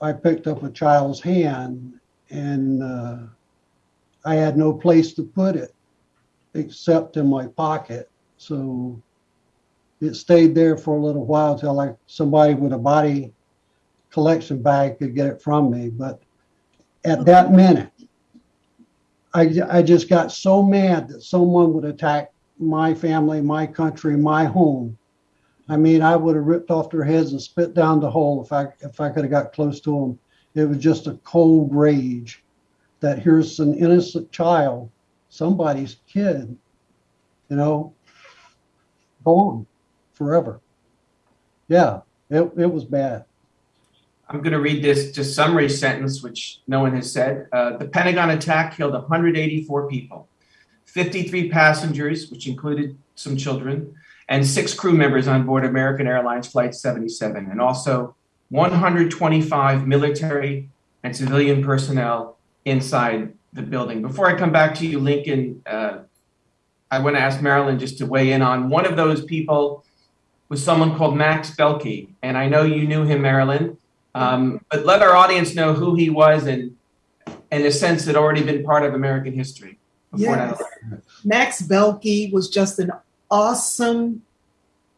I picked up a child's hand and uh, I had no place to put it except in my pocket. So it stayed there for a little while till like somebody with a body collection bag could get it from me. But at that minute, I, I just got so mad that someone would attack my family, my country, my home. I mean, I would have ripped off their heads and spit down the hole if I if I could have got close to them. It was just a cold rage that here's an innocent child, somebody's kid, you know, gone forever. Yeah, it, it was bad. I'm going to read this just summary sentence, which no one has said. Uh, the Pentagon attack killed 184 people, 53 passengers, which included some children, and six crew members on board American Airlines Flight 77, and also 125 military and civilian personnel inside the building. Before I come back to you, Lincoln, uh, I want to ask Marilyn just to weigh in on one of those people was someone called Max Beilke, and I know you knew him, Marilyn. Um, but let our audience know who he was and, in a sense, had already been part of American history. before Yes. Max Beilke was just an awesome,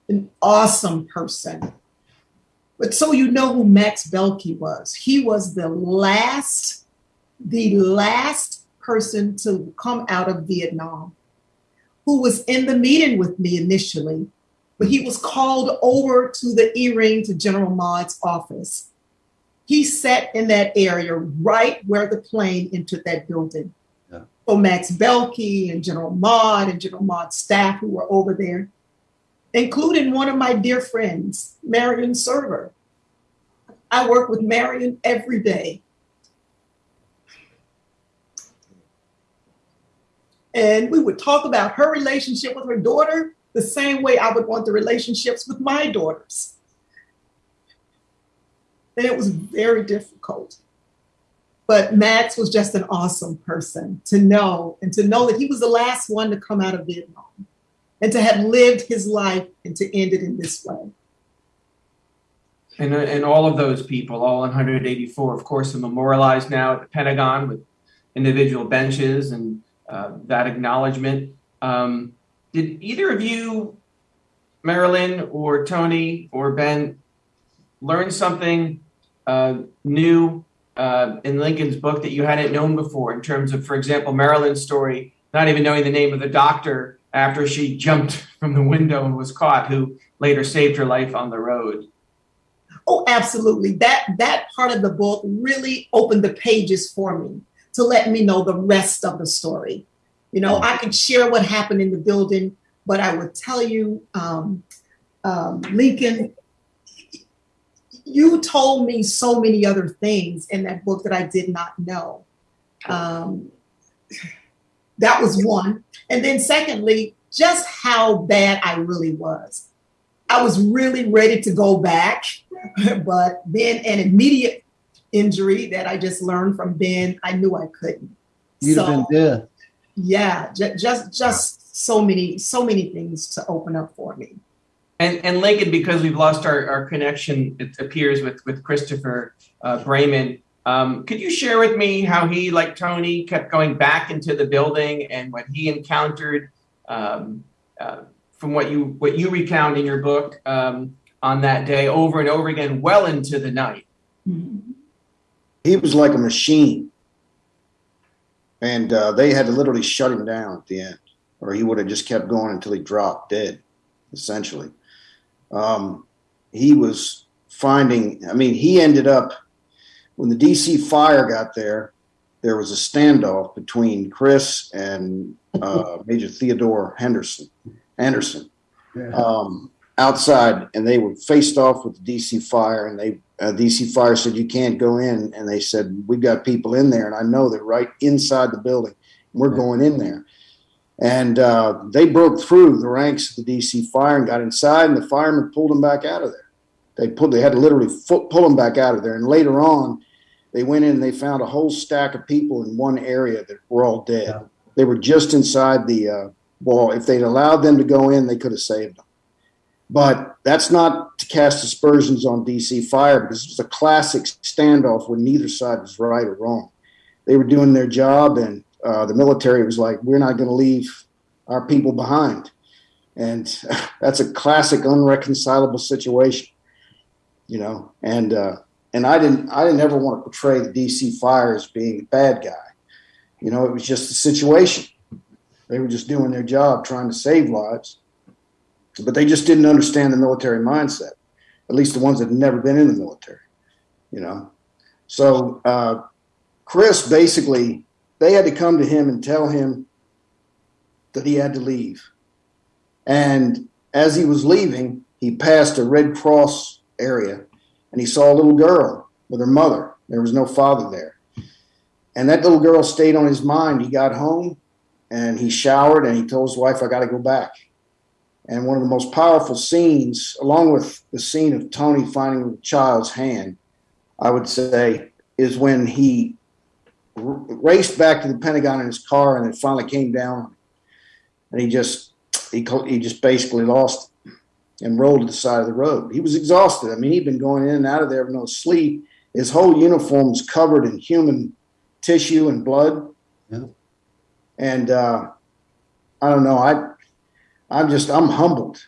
an awesome person. But so you know who Max Beilke was. He was the last, the last person to come out of Vietnam who was in the meeting with me initially, but he was called over to the E-ring to General Maude's office. He sat in that area right where the plane entered that building. So Max Beilke and General Maude and General Maude's staff who were over there, including one of my dear friends, Marian Serva. I work with Marian every day. And we would talk about her relationship with her daughter the same way I would want the relationships with my daughters. And it was very difficult. But Max was just an awesome person to know and to know that he was the last one to come out of Vietnam and to have lived his life and to end it in this way. And, uh, and all of those people, all 184, of course, are memorialized now at the Pentagon with individual benches and uh, that acknowledgement. Um, did either of you, Marilyn or Tony or Ben, learn something uh, new uh, in Lincoln's book that you hadn't known before in terms of, for example, Marilyn's story, not even knowing the name of the doctor after she jumped from the window and was caught, who later saved her life on the road? Oh, absolutely. That that part of the book really opened the pages for me to let me know the rest of the story. You know, I could share what happened in the building, but I would tell you, um, um, Lincoln, you told me so many other things in that book that I did not know. Um, that was one. And then, secondly, just how bad I really was. I was really ready to go back, but then an immediate injury that I just learned from Ben, I knew I couldn't. You'd have been dead. Yeah, ju- just just so many so many things to open up for me. And, and Lincoln, because we've lost our, our connection, it appears, with, with Christopher uh, Braman, um, could you share with me how he, like Tony, kept going back into the building and what he encountered um, uh, from what you what you recount in your book um, on that day over and over again, well into the night? He was like a machine. and uh, they had to literally shut him down at the end, or he would have just kept going until he dropped dead, essentially. Um, he was finding. I mean, he ended up when the DC fire got there. There was a standoff between Chris and uh, Major Theodore Henderson. Anderson Yeah. um, outside, and they were faced off with the DC fire, and they uh, DC fire said you can't go in, and they said we've got people in there, and I know they're right inside the building. We're going in there, and uh, they broke through the ranks of the DC fire and got inside, and the firemen pulled them back out of there. They pulled, they had to literally pull them back out of there, and later on, they went in and they found a whole stack of people in one area that were all dead. Yeah. They were just inside the uh, wall. If they'd allowed them to go in, they could have saved them. But that's not to cast aspersions on DC Fire because it was a classic standoff where neither side was right or wrong. They were doing their job, and uh, the military was like, "We're not going to leave our people behind," and that's a classic unreconcilable situation, you know. And uh, and I didn't I didn't ever want to portray the DC Fire as being a bad guy. You know, it was just a situation. They were just doing their job, trying to save lives but they just didn't understand the military mindset at least the ones that had never been in the military you know so uh, chris basically they had to come to him and tell him that he had to leave. And as he was leaving he passed a red cross area and he saw a little girl with her mother. There was no father there. And that little girl stayed on his mind. He got home and he showered and he told his wife i got to go back. And one of the most powerful scenes, along with the scene of Tony finding the child's hand, I would say, is when he raced back to the Pentagon in his car and it finally came down. And he just he he just basically lost it and rolled to the side of the road. He was exhausted. I mean, he'd been going in and out of there with no sleep. His whole uniform was covered in human tissue and blood. Yeah. And uh, I don't know. I I'm just I'm humbled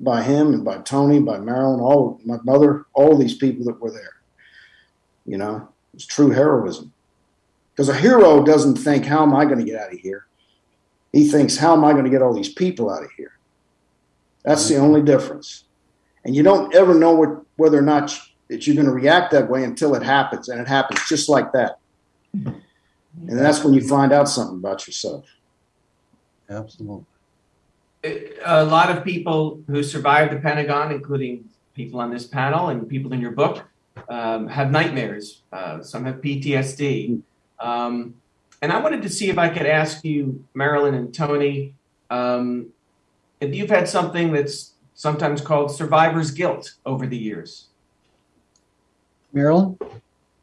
by him and by Tony, by Marilyn, all my mother, all these people that were there. You know, it's true heroism. Because a hero doesn't think, "How am I going to get out of here?" He thinks, "How am I going to get all these people out of here?" That's the only difference. And you don't ever know what, whether or not you, that you're going to react that way until it happens, and it happens just like that. And that's when you find out something about yourself. Absolutely. a lot of people who survived the Pentagon, including people on this panel and people in your book, um, have nightmares. Uh, some have PTSD. Um, and I wanted to see if I could ask you, Marilyn and Tony, um, if you've had something that's sometimes called survivor's guilt over the years. Marilyn?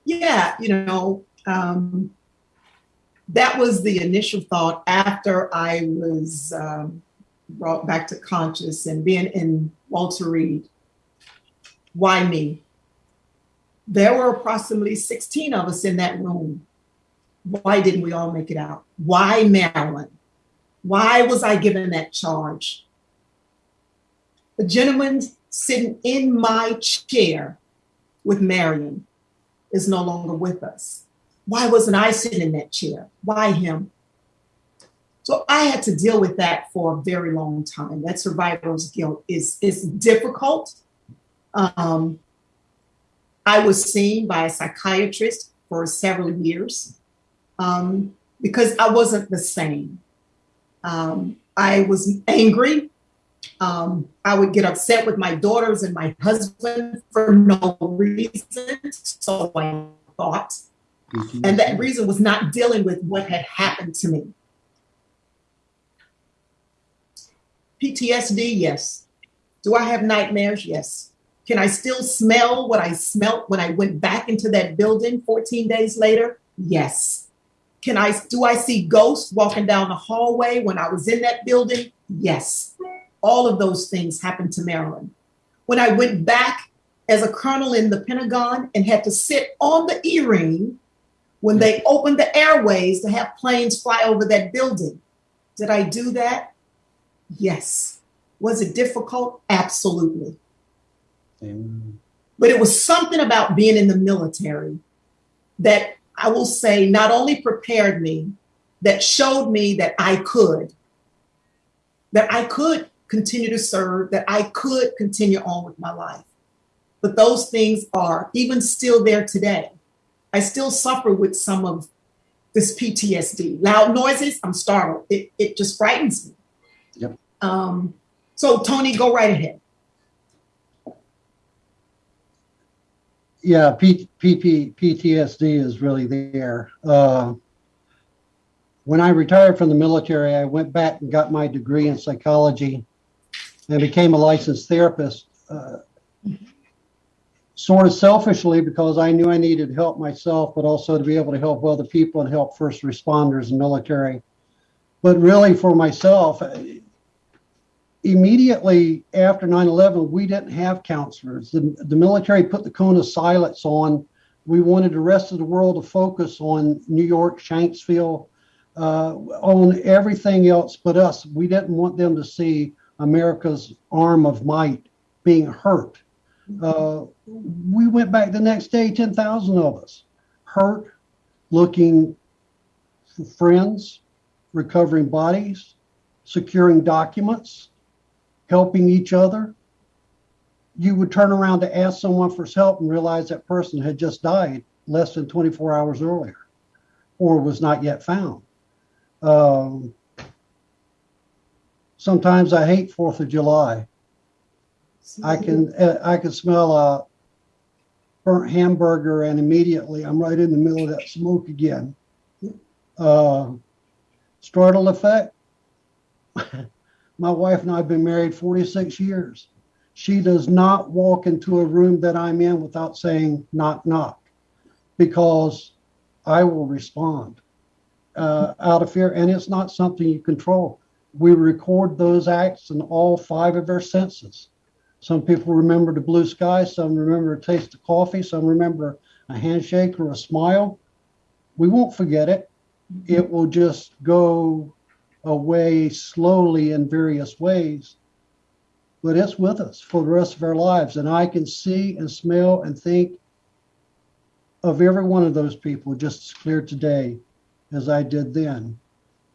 Yeah, you know, um, that was the initial thought after I was um, brought back to conscious and being in Walter Reed. Why me? There were approximately 16 of us in that room. Why didn't we all make it out? Why Marilyn? Why was I given that charge? The gentleman sitting in my chair with Marian is no longer with us. Why wasn't I sitting in that chair? Why him? So I had to deal with that for a very long time. That survivor's guilt is is difficult. Um, I was seen by a psychiatrist for several years um, because I wasn't the same. Um, I was angry. Um, I would get upset with my daughters and my husband for no reason. So I thought. And that reason was not dealing with what had happened to me. PTSD, yes. Do I have nightmares? Yes. Can I still smell what I smelt when I went back into that building 14 days later? Yes. Can I do I see ghosts walking down the hallway when I was in that building? Yes. All of those things happened to Marilyn. When I went back as a colonel in the Pentagon and had to sit on the E-ring when they opened the airways to have planes fly over that building. Did I do that? Yes. Was it difficult? Absolutely. Amen. But it was something about being in the military that I will say not only prepared me that showed me that I could, that I could continue to serve, that I could continue on with my life. But those things are even still there today. I still suffer with some of this PTSD. Loud noises, I'm startled. It, it just frightens me. Yep. Um, so, Tony, go right ahead. Yeah, P, PTSD is really there. Uh, when I retired from the military, I went back and got my degree in psychology and became a licensed therapist. Uh, sort of selfishly because I knew I needed help myself, but also to be able to help other people and help first responders and military. But really, for myself, immediately after 9-11 we didn't have counselors. The, the military put the cone of silence on. We wanted the rest of the world to focus on new york shanksville uh, on everything else but us. We didn't want them to see america's arm of might being hurt. Uh, we went back the next day 10000 of us hurt looking for friends recovering bodies securing documents helping each other, you would turn around to ask someone for help and realize that person had just died less than 24 hours earlier or was not yet found. Um, sometimes I hate Fourth of July. I can I can smell a burnt hamburger and immediately I'm right in the middle of that smoke again. Uh, startle effect. My wife and I have been married 46 years. She does not walk into a room that I'm in without saying knock, knock, because I will respond uh, out of fear. And it's not something you control. We record those acts in all five of our senses. Some people remember the blue sky, some remember a taste of coffee, some remember a handshake or a smile. We won't forget it. It will just go away slowly in various ways, but it's with us for the rest of our lives. And I can see and smell and think of every one of those people just as clear today as I did then,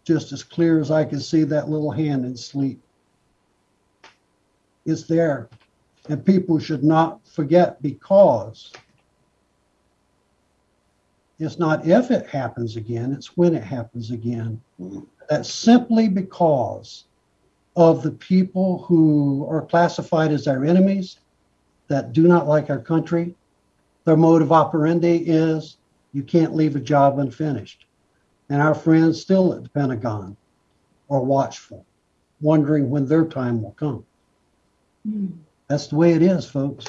just as clear as I can see that little hand in sleep. It's there. And people should not forget because it's not if it happens again, it's when it happens again. Mm-hmm. That's simply because of the people who are classified as our enemies that do not like our country. Their mode of operandi is you can't leave a job unfinished. And our friends still at the Pentagon are watchful, wondering when their time will come. That's the way it is, folks.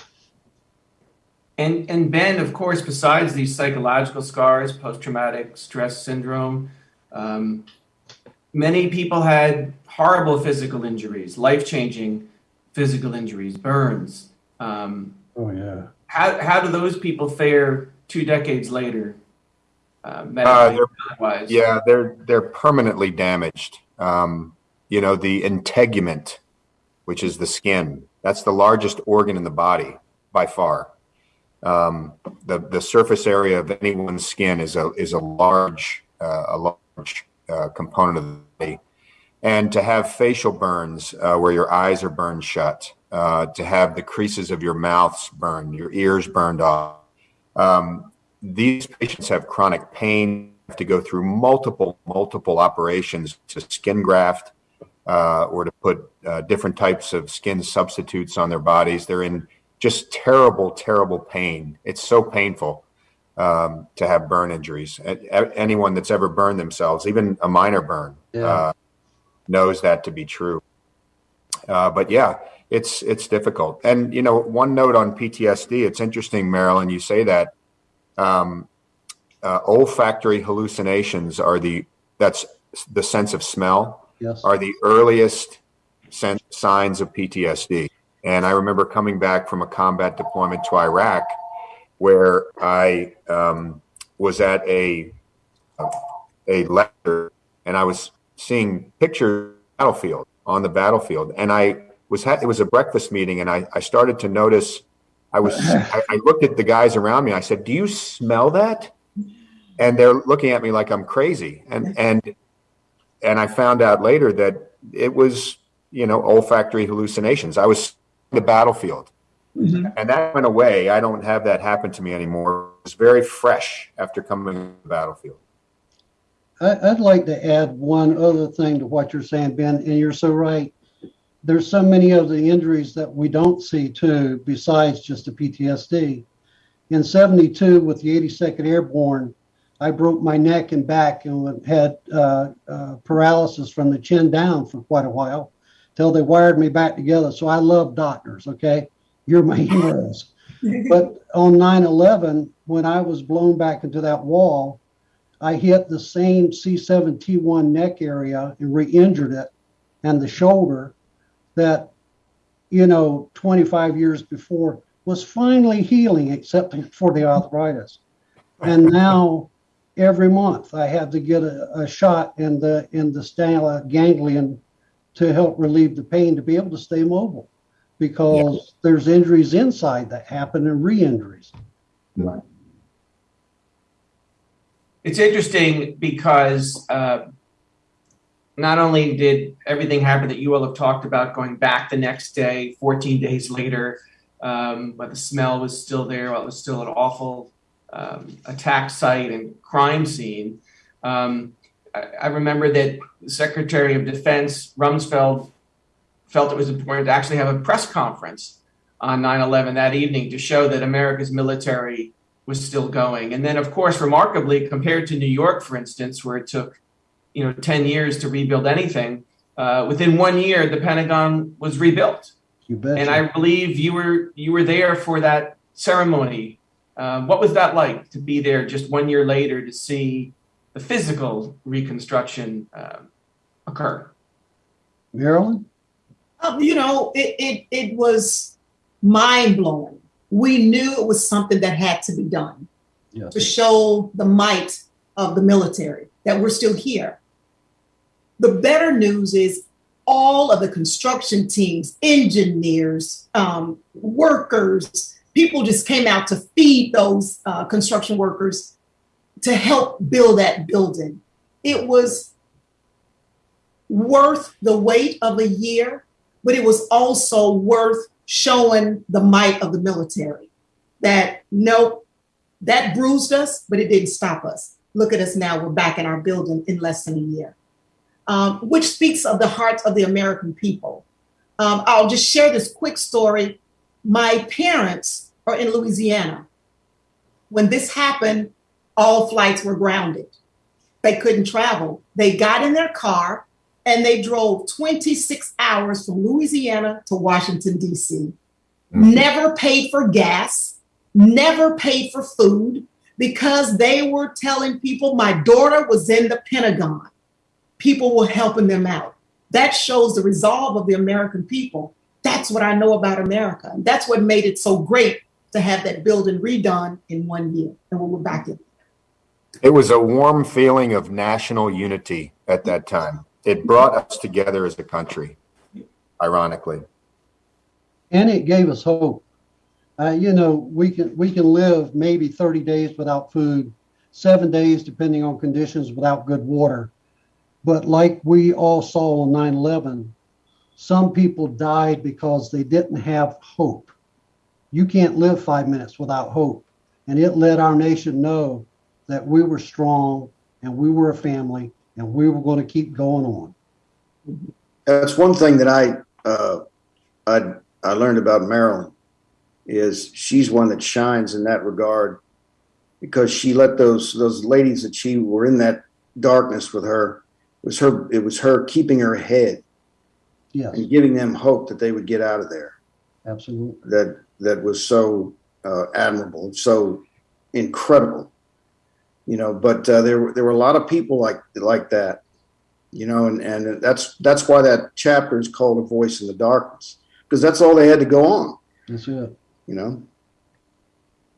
And and Ben, of course, besides these psychological scars, post-traumatic stress syndrome, um, many people had horrible physical injuries, life-changing physical injuries, burns. Um, Oh, yeah. how how do those people fare two decades later? Uh, Uh, medically, they're- Yeah, they're they're permanently damaged. Um, you know, the integument, which is the skin, that's the largest organ in the body by far. Um, the the surface area of anyone's skin is a is a large uh, a large uh, component of the body, and to have facial burns uh, where your eyes are burned shut, uh, to have the creases of your mouths burned, your ears burned off. Um, these patients have chronic pain, have to go through multiple, multiple operations to skin graft uh, or to put different types of skin substitutes on their bodies. They're in just terrible, terrible pain. It's so painful um, to have burn injuries. Anyone that's ever burned themselves, even a minor burn, Yeah. uh, knows that to be true. Uh, but yeah, it's it's difficult. And you know, one note on PTSD. It's interesting, Marilyn. You say that um, uh, olfactory hallucinations are the that's the sense of smell Yes. are the earliest signs of PTSD. And I remember coming back from a combat deployment to Iraq, where I um, was at a a lecture, and I was seeing pictures battlefield on the battlefield, and I was it was a breakfast meeting, and I I started to notice. I was I, I looked at the guys around me. I said, "Do you smell that?" And they're looking at me like I'm crazy. And and and I found out later that it was, you know, olfactory hallucinations. I was the battlefield Mhm. and that went away. I don't have that happen to me anymore. It's very fresh after coming to the battlefield. I'd like to add one other thing to what you're saying, Ben, and you're so right. There's so many of the injuries that we don't see too, besides just the PTSD. In 72, with the 82nd Airborne, I broke my neck and back and had uh, uh, paralysis from the chin down for quite a while till they wired me back together. So I love doctors, okay? You're my heroes. But on 9 11, when I was blown back into that wall, I hit the same C7 T1 neck area and re injured it and the shoulder that, you know, 25 years before was finally healing, except for the arthritis. And now every month I have to get a, a shot in the in the stellate ganglion to help relieve the pain to be able to stay mobile because there's injuries inside that happen and re-injuries. Right. It's interesting because uh, not only did everything happen that you all have talked about going back the next day, 14 days later, um, but the smell was still there, while it was still an awful um, attack site and crime scene. Um, I, I remember that Secretary of Defense Rumsfeld felt it was important to actually have a press conference on 9 11 that evening to show that America's military was still going. And then, of course, remarkably, compared to New York, for instance, where it took you know 10 years to rebuild anything, uh, within one year, the Pentagon was rebuilt. You bet. And I believe you were you were there for that ceremony. Um, what was that like to be there just one year later to see the physical reconstruction um, occur? Marilyn? You know, it, it, it was mind blowing. We knew it was something that had to be done Yes. to show the might of the military that we're still here. The better news is all of the construction teams, engineers, um, workers, people just came out to feed those uh, construction workers to help build that building. It was worth the wait of a year, but it was also worth showing the might of the military that nope, that bruised us, but it didn't stop us. Look at us now, we're back in our building in less than a year, um, which speaks of the hearts of the American people. Um, I'll just share this quick story. My parents are in Louisiana. When this happened, all flights were grounded. They couldn't travel. They got in their car and they drove 26 hours from Louisiana to Washington, D.C. Mm. Never paid for gas, never paid for food because they were telling people my daughter was in the Pentagon. People were helping them out. That shows the resolve of the American people. That's what I know about America. And that's what made it so great to have that building redone in one year. And we were back in. It was a warm feeling of national unity at that time. It brought us together as a country, ironically. and it gave us hope. Uh, you know, we can we can live maybe 30 days without food, seven days depending on conditions without good water. But like we all saw on 9/11, some people died because they didn't have hope. You can't live five minutes without hope, and it let our nation know that we were strong and we were a family and we were going to keep going on. That's one thing that I uh, I I learned about Marilyn is she's one that shines in that regard because she let those those ladies that she were in that darkness with her it was her it was her keeping her head Yes, and giving them hope that they would get out of there. absolutely. That that was so uh, admirable, so incredible. You know, but uh, there were there were a lot of people like like that. You know, and and that's that's why that chapter is called "A Voice in the Darkness" because that's all they had to go on. That's it. You know.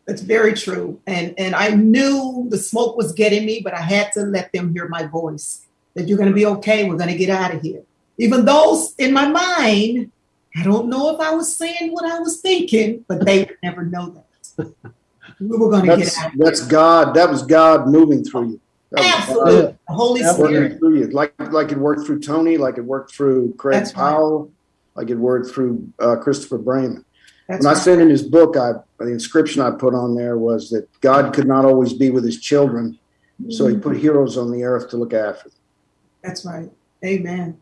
It's very true. And and I knew the smoke was getting me, but I had to let them hear my voice. That you're gonna be okay, we're gonna get out of here. Even though in my mind, I don't know if I was saying what I was thinking, but they would never know that. We were gonna That's get out. that's God. That was God moving through you. Absolutely. The Holy Absolutely. Spirit. through you, like like it worked through Tony, like it worked through Craig That's right. Powell, like it worked through uh, Christopher Braman. That's When I right. said in his book, I the inscription I put on there was that God could not always be with his children, so he put heroes on the earth to look after them. That's right. Amen.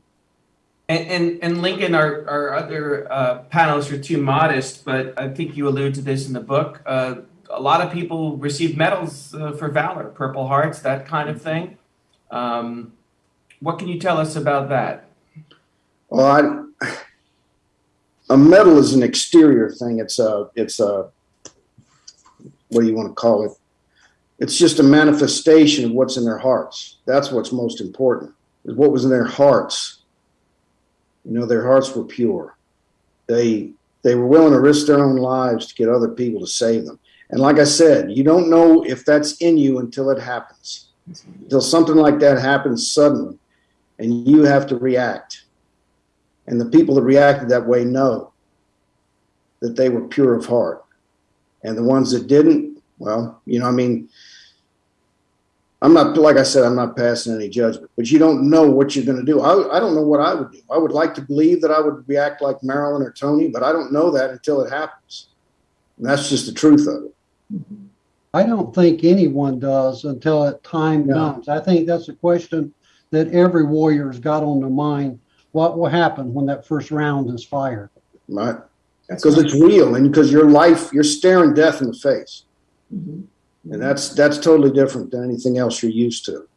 And, and, and Lincoln, our, our other uh, panelists are too modest, but I think you allude to this in the book. Uh, a lot of people receive medals uh, for valor, Purple Hearts, that kind of thing. Um, what can you tell us about that? Well, I, a medal is an exterior thing. It's a it's a what do you want to call it? It's just a manifestation of what's in their hearts. That's what's most important. Is what was in their hearts. You know, their hearts were pure. They they were willing to risk their own lives to get other people to save them. And like I said, you don't know if that's in you until it happens. Until something like that happens suddenly and you have to react. And the people that reacted that way know that they were pure of heart. And the ones that didn't, well, you know, I mean, I'm not, like I said, I'm not passing any judgment, but you don't know what you're going to do. I, I don't know what I would do. I would like to believe that I would react like Marilyn or Tony, but I don't know that until it happens. And that's just the truth of it. I don't think anyone does until that time No. comes. I think that's a question that every warrior's got on their mind. What will happen when that first round is fired? Right? Because it's real and because your life, you're staring death in the face. Mhm. And that's that's totally different than anything else you're used to.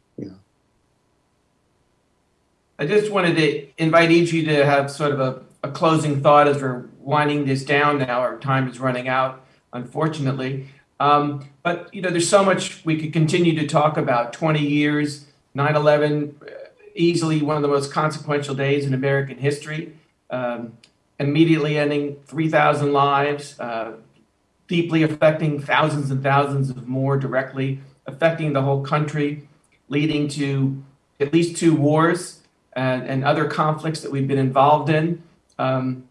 I just wanted to invite each of you to have sort of a, a closing thought as we're winding this down now. Our time is running out, unfortunately. Um, but, you know, there's so much we could continue to talk about. 20 years, 9 11, easily one of the most consequential days in American history, um, immediately ending 3,000 lives, uh, deeply affecting thousands and thousands of more directly, affecting the whole country, leading to at least two wars and, and other conflicts that we've been involved in, um,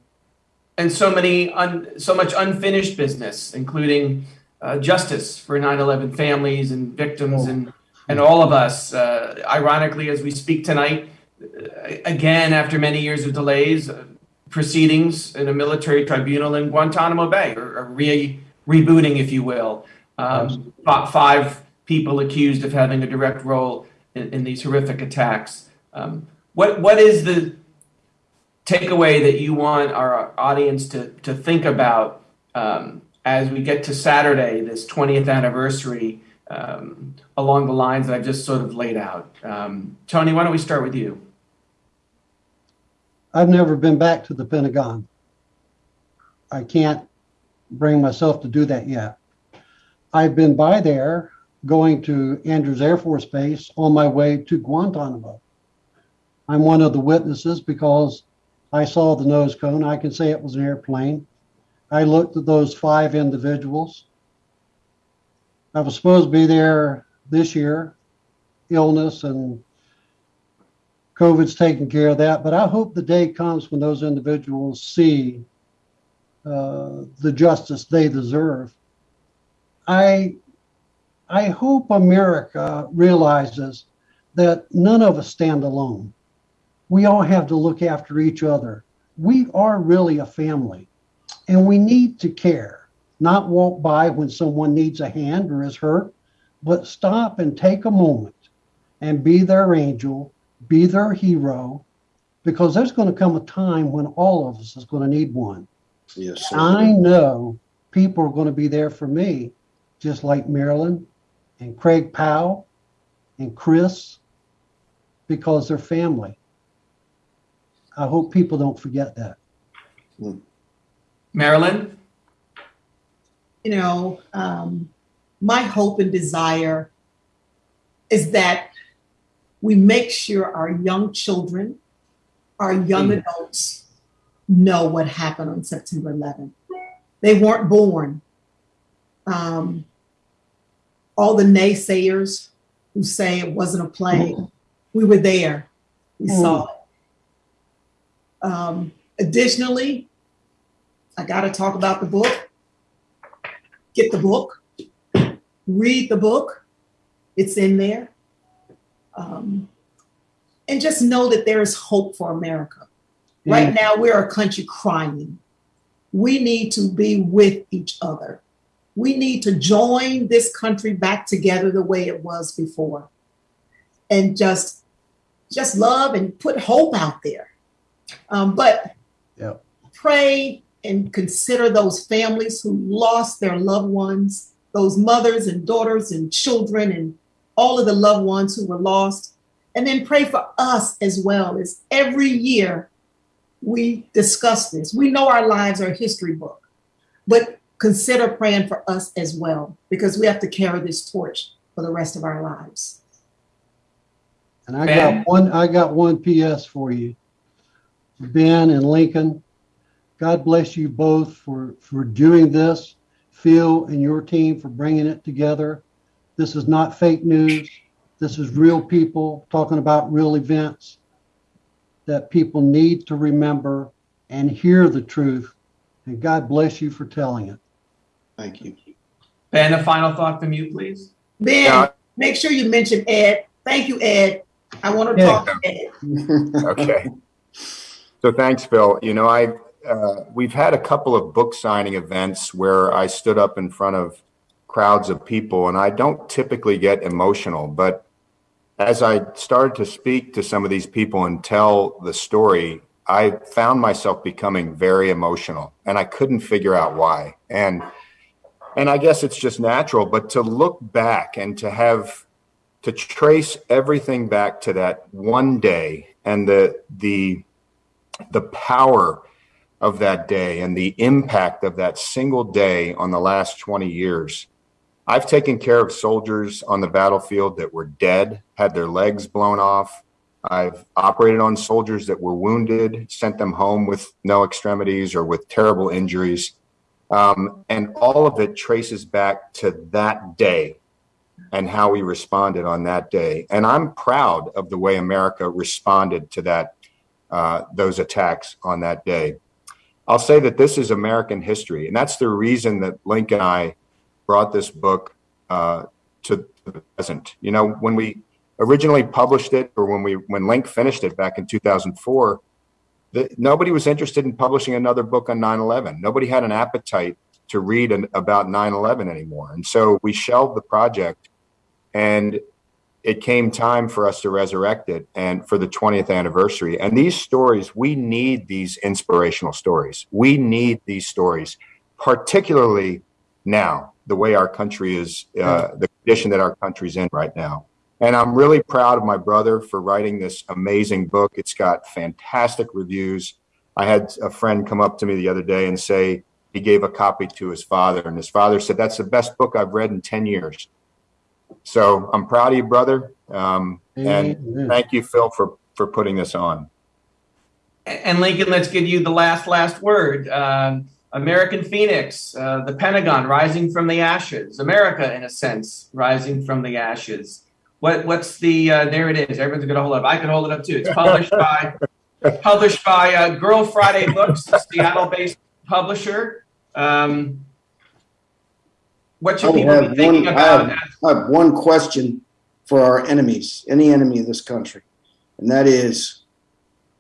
and so many, so much unfinished business, including uh, justice for 9/11 families and victims and and all of us. Uh, ironically, as we speak tonight, uh, again after many years of delays, uh, proceedings in a military tribunal in Guantanamo Bay, or, or re, rebooting, if you will. Um, fi- five people accused of having a direct role in, in these horrific attacks. Um, what what is the takeaway that you want our audience to to think about um, as we get to Saturday, this 20th anniversary, um, along the lines that I've just sort of laid out? Um, Tony, why don't we start with you? I've never been back to the Pentagon. I can't bring myself to do that yet. I've been by there going to Andrews Air Force Base on my way to Guantanamo. I'm one of the witnesses because I saw the nose cone. I can say it was an airplane. I looked at those five individuals. I was supposed to be there this year, illness and COVID's taking care of that, but I hope the day comes when those individuals see uh, the justice they deserve. I, I hope America realizes that none of us stand alone. We all have to look after each other. We are really a family, and we need to care, not walk by when someone needs a hand or is hurt, but stop and take a moment and be their angel be their hero because there's going to come a time when all of us is going to need one. Yes. sir. I know people are going to be there for me, just like Marilyn and Craig Powell and Chris, because they're family. I hope people don't forget that. Hmm. Marilyn? you know, um, my hope and desire is that we make sure our young children, our young Mm. adults know what happened on September 11th. They weren't born. Um, all the naysayers who say it wasn't a plane, we were there. We saw it. Um, additionally, I got to talk about the book get the book, read the book. It's in there. Um, and just know that there is hope for America. Right now, we're a country crying. We need to be with each other. We need to join this country back together the way it was before. And just just love and put hope out there. Um, but Yep. pray and consider those families who lost their loved ones, those mothers and daughters and children and all of the loved ones who were lost. And then pray for us as well as every year we discuss this. We know our lives are a history book, but consider praying for us as well because we have to carry this torch for the rest of our lives. And I Ben? got one, I got one PS for you. Ben and Lincoln, God bless you both for, for doing this. Phil and your team for bringing it together. This is not fake news. This is real people talking about real events that people need to remember and hear the truth. And God bless you for telling it. Thank you. Ben, a final thought from you, please. Ben, Yeah. make sure you mention Ed. Thank you, Ed. I want to Yeah. talk to Ed. Okay. So thanks, Phil. You know, I uh, we've had a couple of book signing events where I stood up in front of crowds of people, and I don't typically get emotional, but as I started to speak to some of these people and tell the story, I found myself becoming very emotional, and I couldn't figure out why. And and I guess it's just natural, but to look back and to have to trace everything back to that one day and the the the power of that day and the impact of that single day on the last 20 years. I've taken care of soldiers on the battlefield that were dead, had their legs blown off. I've operated on soldiers that were wounded, sent them home with no extremities or with terrible injuries. Um, and all of it traces back to that day and how we responded on that day. And I'm proud of the way America responded to that uh, those attacks on that day. I'll say that this is American history, and that's the reason that Link and I brought this book uh, to the present. You know, when we originally published it, or when we when Link finished it back in 2004, the, nobody was interested in publishing another book on 9/11. Nobody had an appetite to read an, about 9/11 anymore, and so we shelved the project. And it came time for us to resurrect it and for the 20th anniversary. And these stories, we need these inspirational stories. We need these stories, particularly now, the way our country is, uh, the condition that our country's in right now. And I'm really proud of my brother for writing this amazing book. It's got fantastic reviews. I had a friend come up to me the other day and say he gave a copy to his father, and his father said, That's the best book I've read in 10 years. So I'm proud of you, brother. Um, and Amen. thank you, Phil, for, for putting this on. And Lincoln, let's give you the last, last word. Um, American Phoenix, uh, the Pentagon rising from the ashes, America, in a sense, rising from the ashes. What, what's the, uh, there it is. Everyone's going to hold it up. I can hold it up too. It's published by, published by uh, Girl Friday Books, Seattle based publisher. Um, what should I people be thinking one- I have- I have one question for our enemies, any enemy of this country, and that is,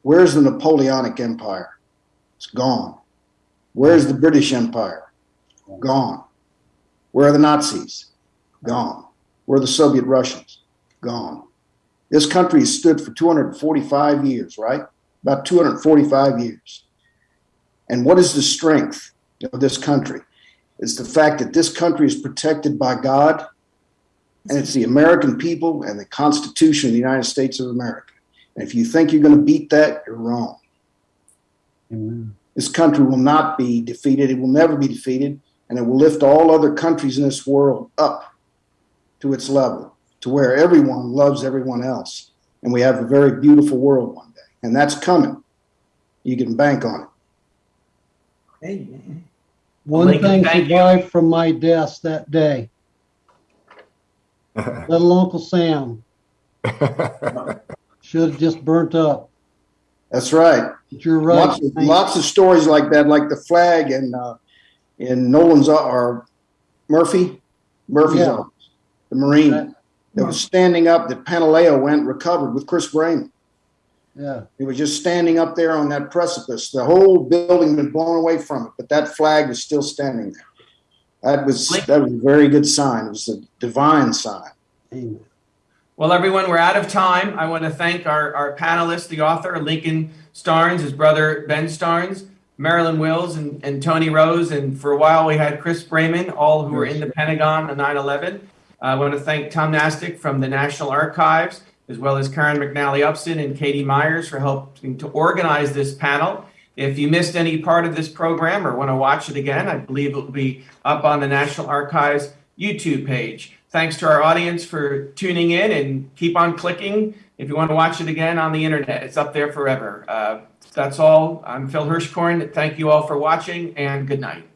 where's the Napoleonic Empire? It's gone. Where's the British Empire? Gone. Where are the Nazis? Gone. Where are the Soviet Russians? Gone. This country has stood for 245 years, right? About 245 years. And what is the strength of this country? It's the fact that this country is protected by God and it's the American people and the Constitution of the United States of America. And if you think you're going to beat that, you're wrong. Amen. This country will not be defeated. It will never be defeated. And it will lift all other countries in this world up to its level, to where everyone loves everyone else. And we have a very beautiful world one day. And that's coming. You can bank on it. Amen. One Lincoln, thing thank you. survived from my desk that day. Little Uncle Sam should have just burnt up. That's right. But you're right. Lots of, lots of stories like that, like the flag in uh, in Nolan's uh, or Murphy Murphy's Yeah. office, the Marine. that was standing up that Panaleo went and recovered with Chris Braman. Yeah. It was just standing up there on that precipice. The whole building had been blown away from it, but that flag was still standing there. That was that was a very good sign. It was a divine sign. Amen. Well, everyone, we're out of time. I want to thank our, our panelists, the author, Lincoln Starnes, his brother, Ben Starnes, Marilyn Wills, and, and Tony Rose. And for a while, we had Chris Braman, all who were in the Pentagon on 9 11. Uh, I want to thank Tom Nastic from the National Archives, as well as Karen McNally Upson and Katie Myers for helping to organize this panel. If you missed any part of this program or want to watch it again, I believe it will be up on the National Archives YouTube page. Thanks to our audience for tuning in and keep on clicking if you want to watch it again on the internet. It's up there forever. Uh, that's all. I'm Phil Hirschkorn. Thank you all for watching and good night.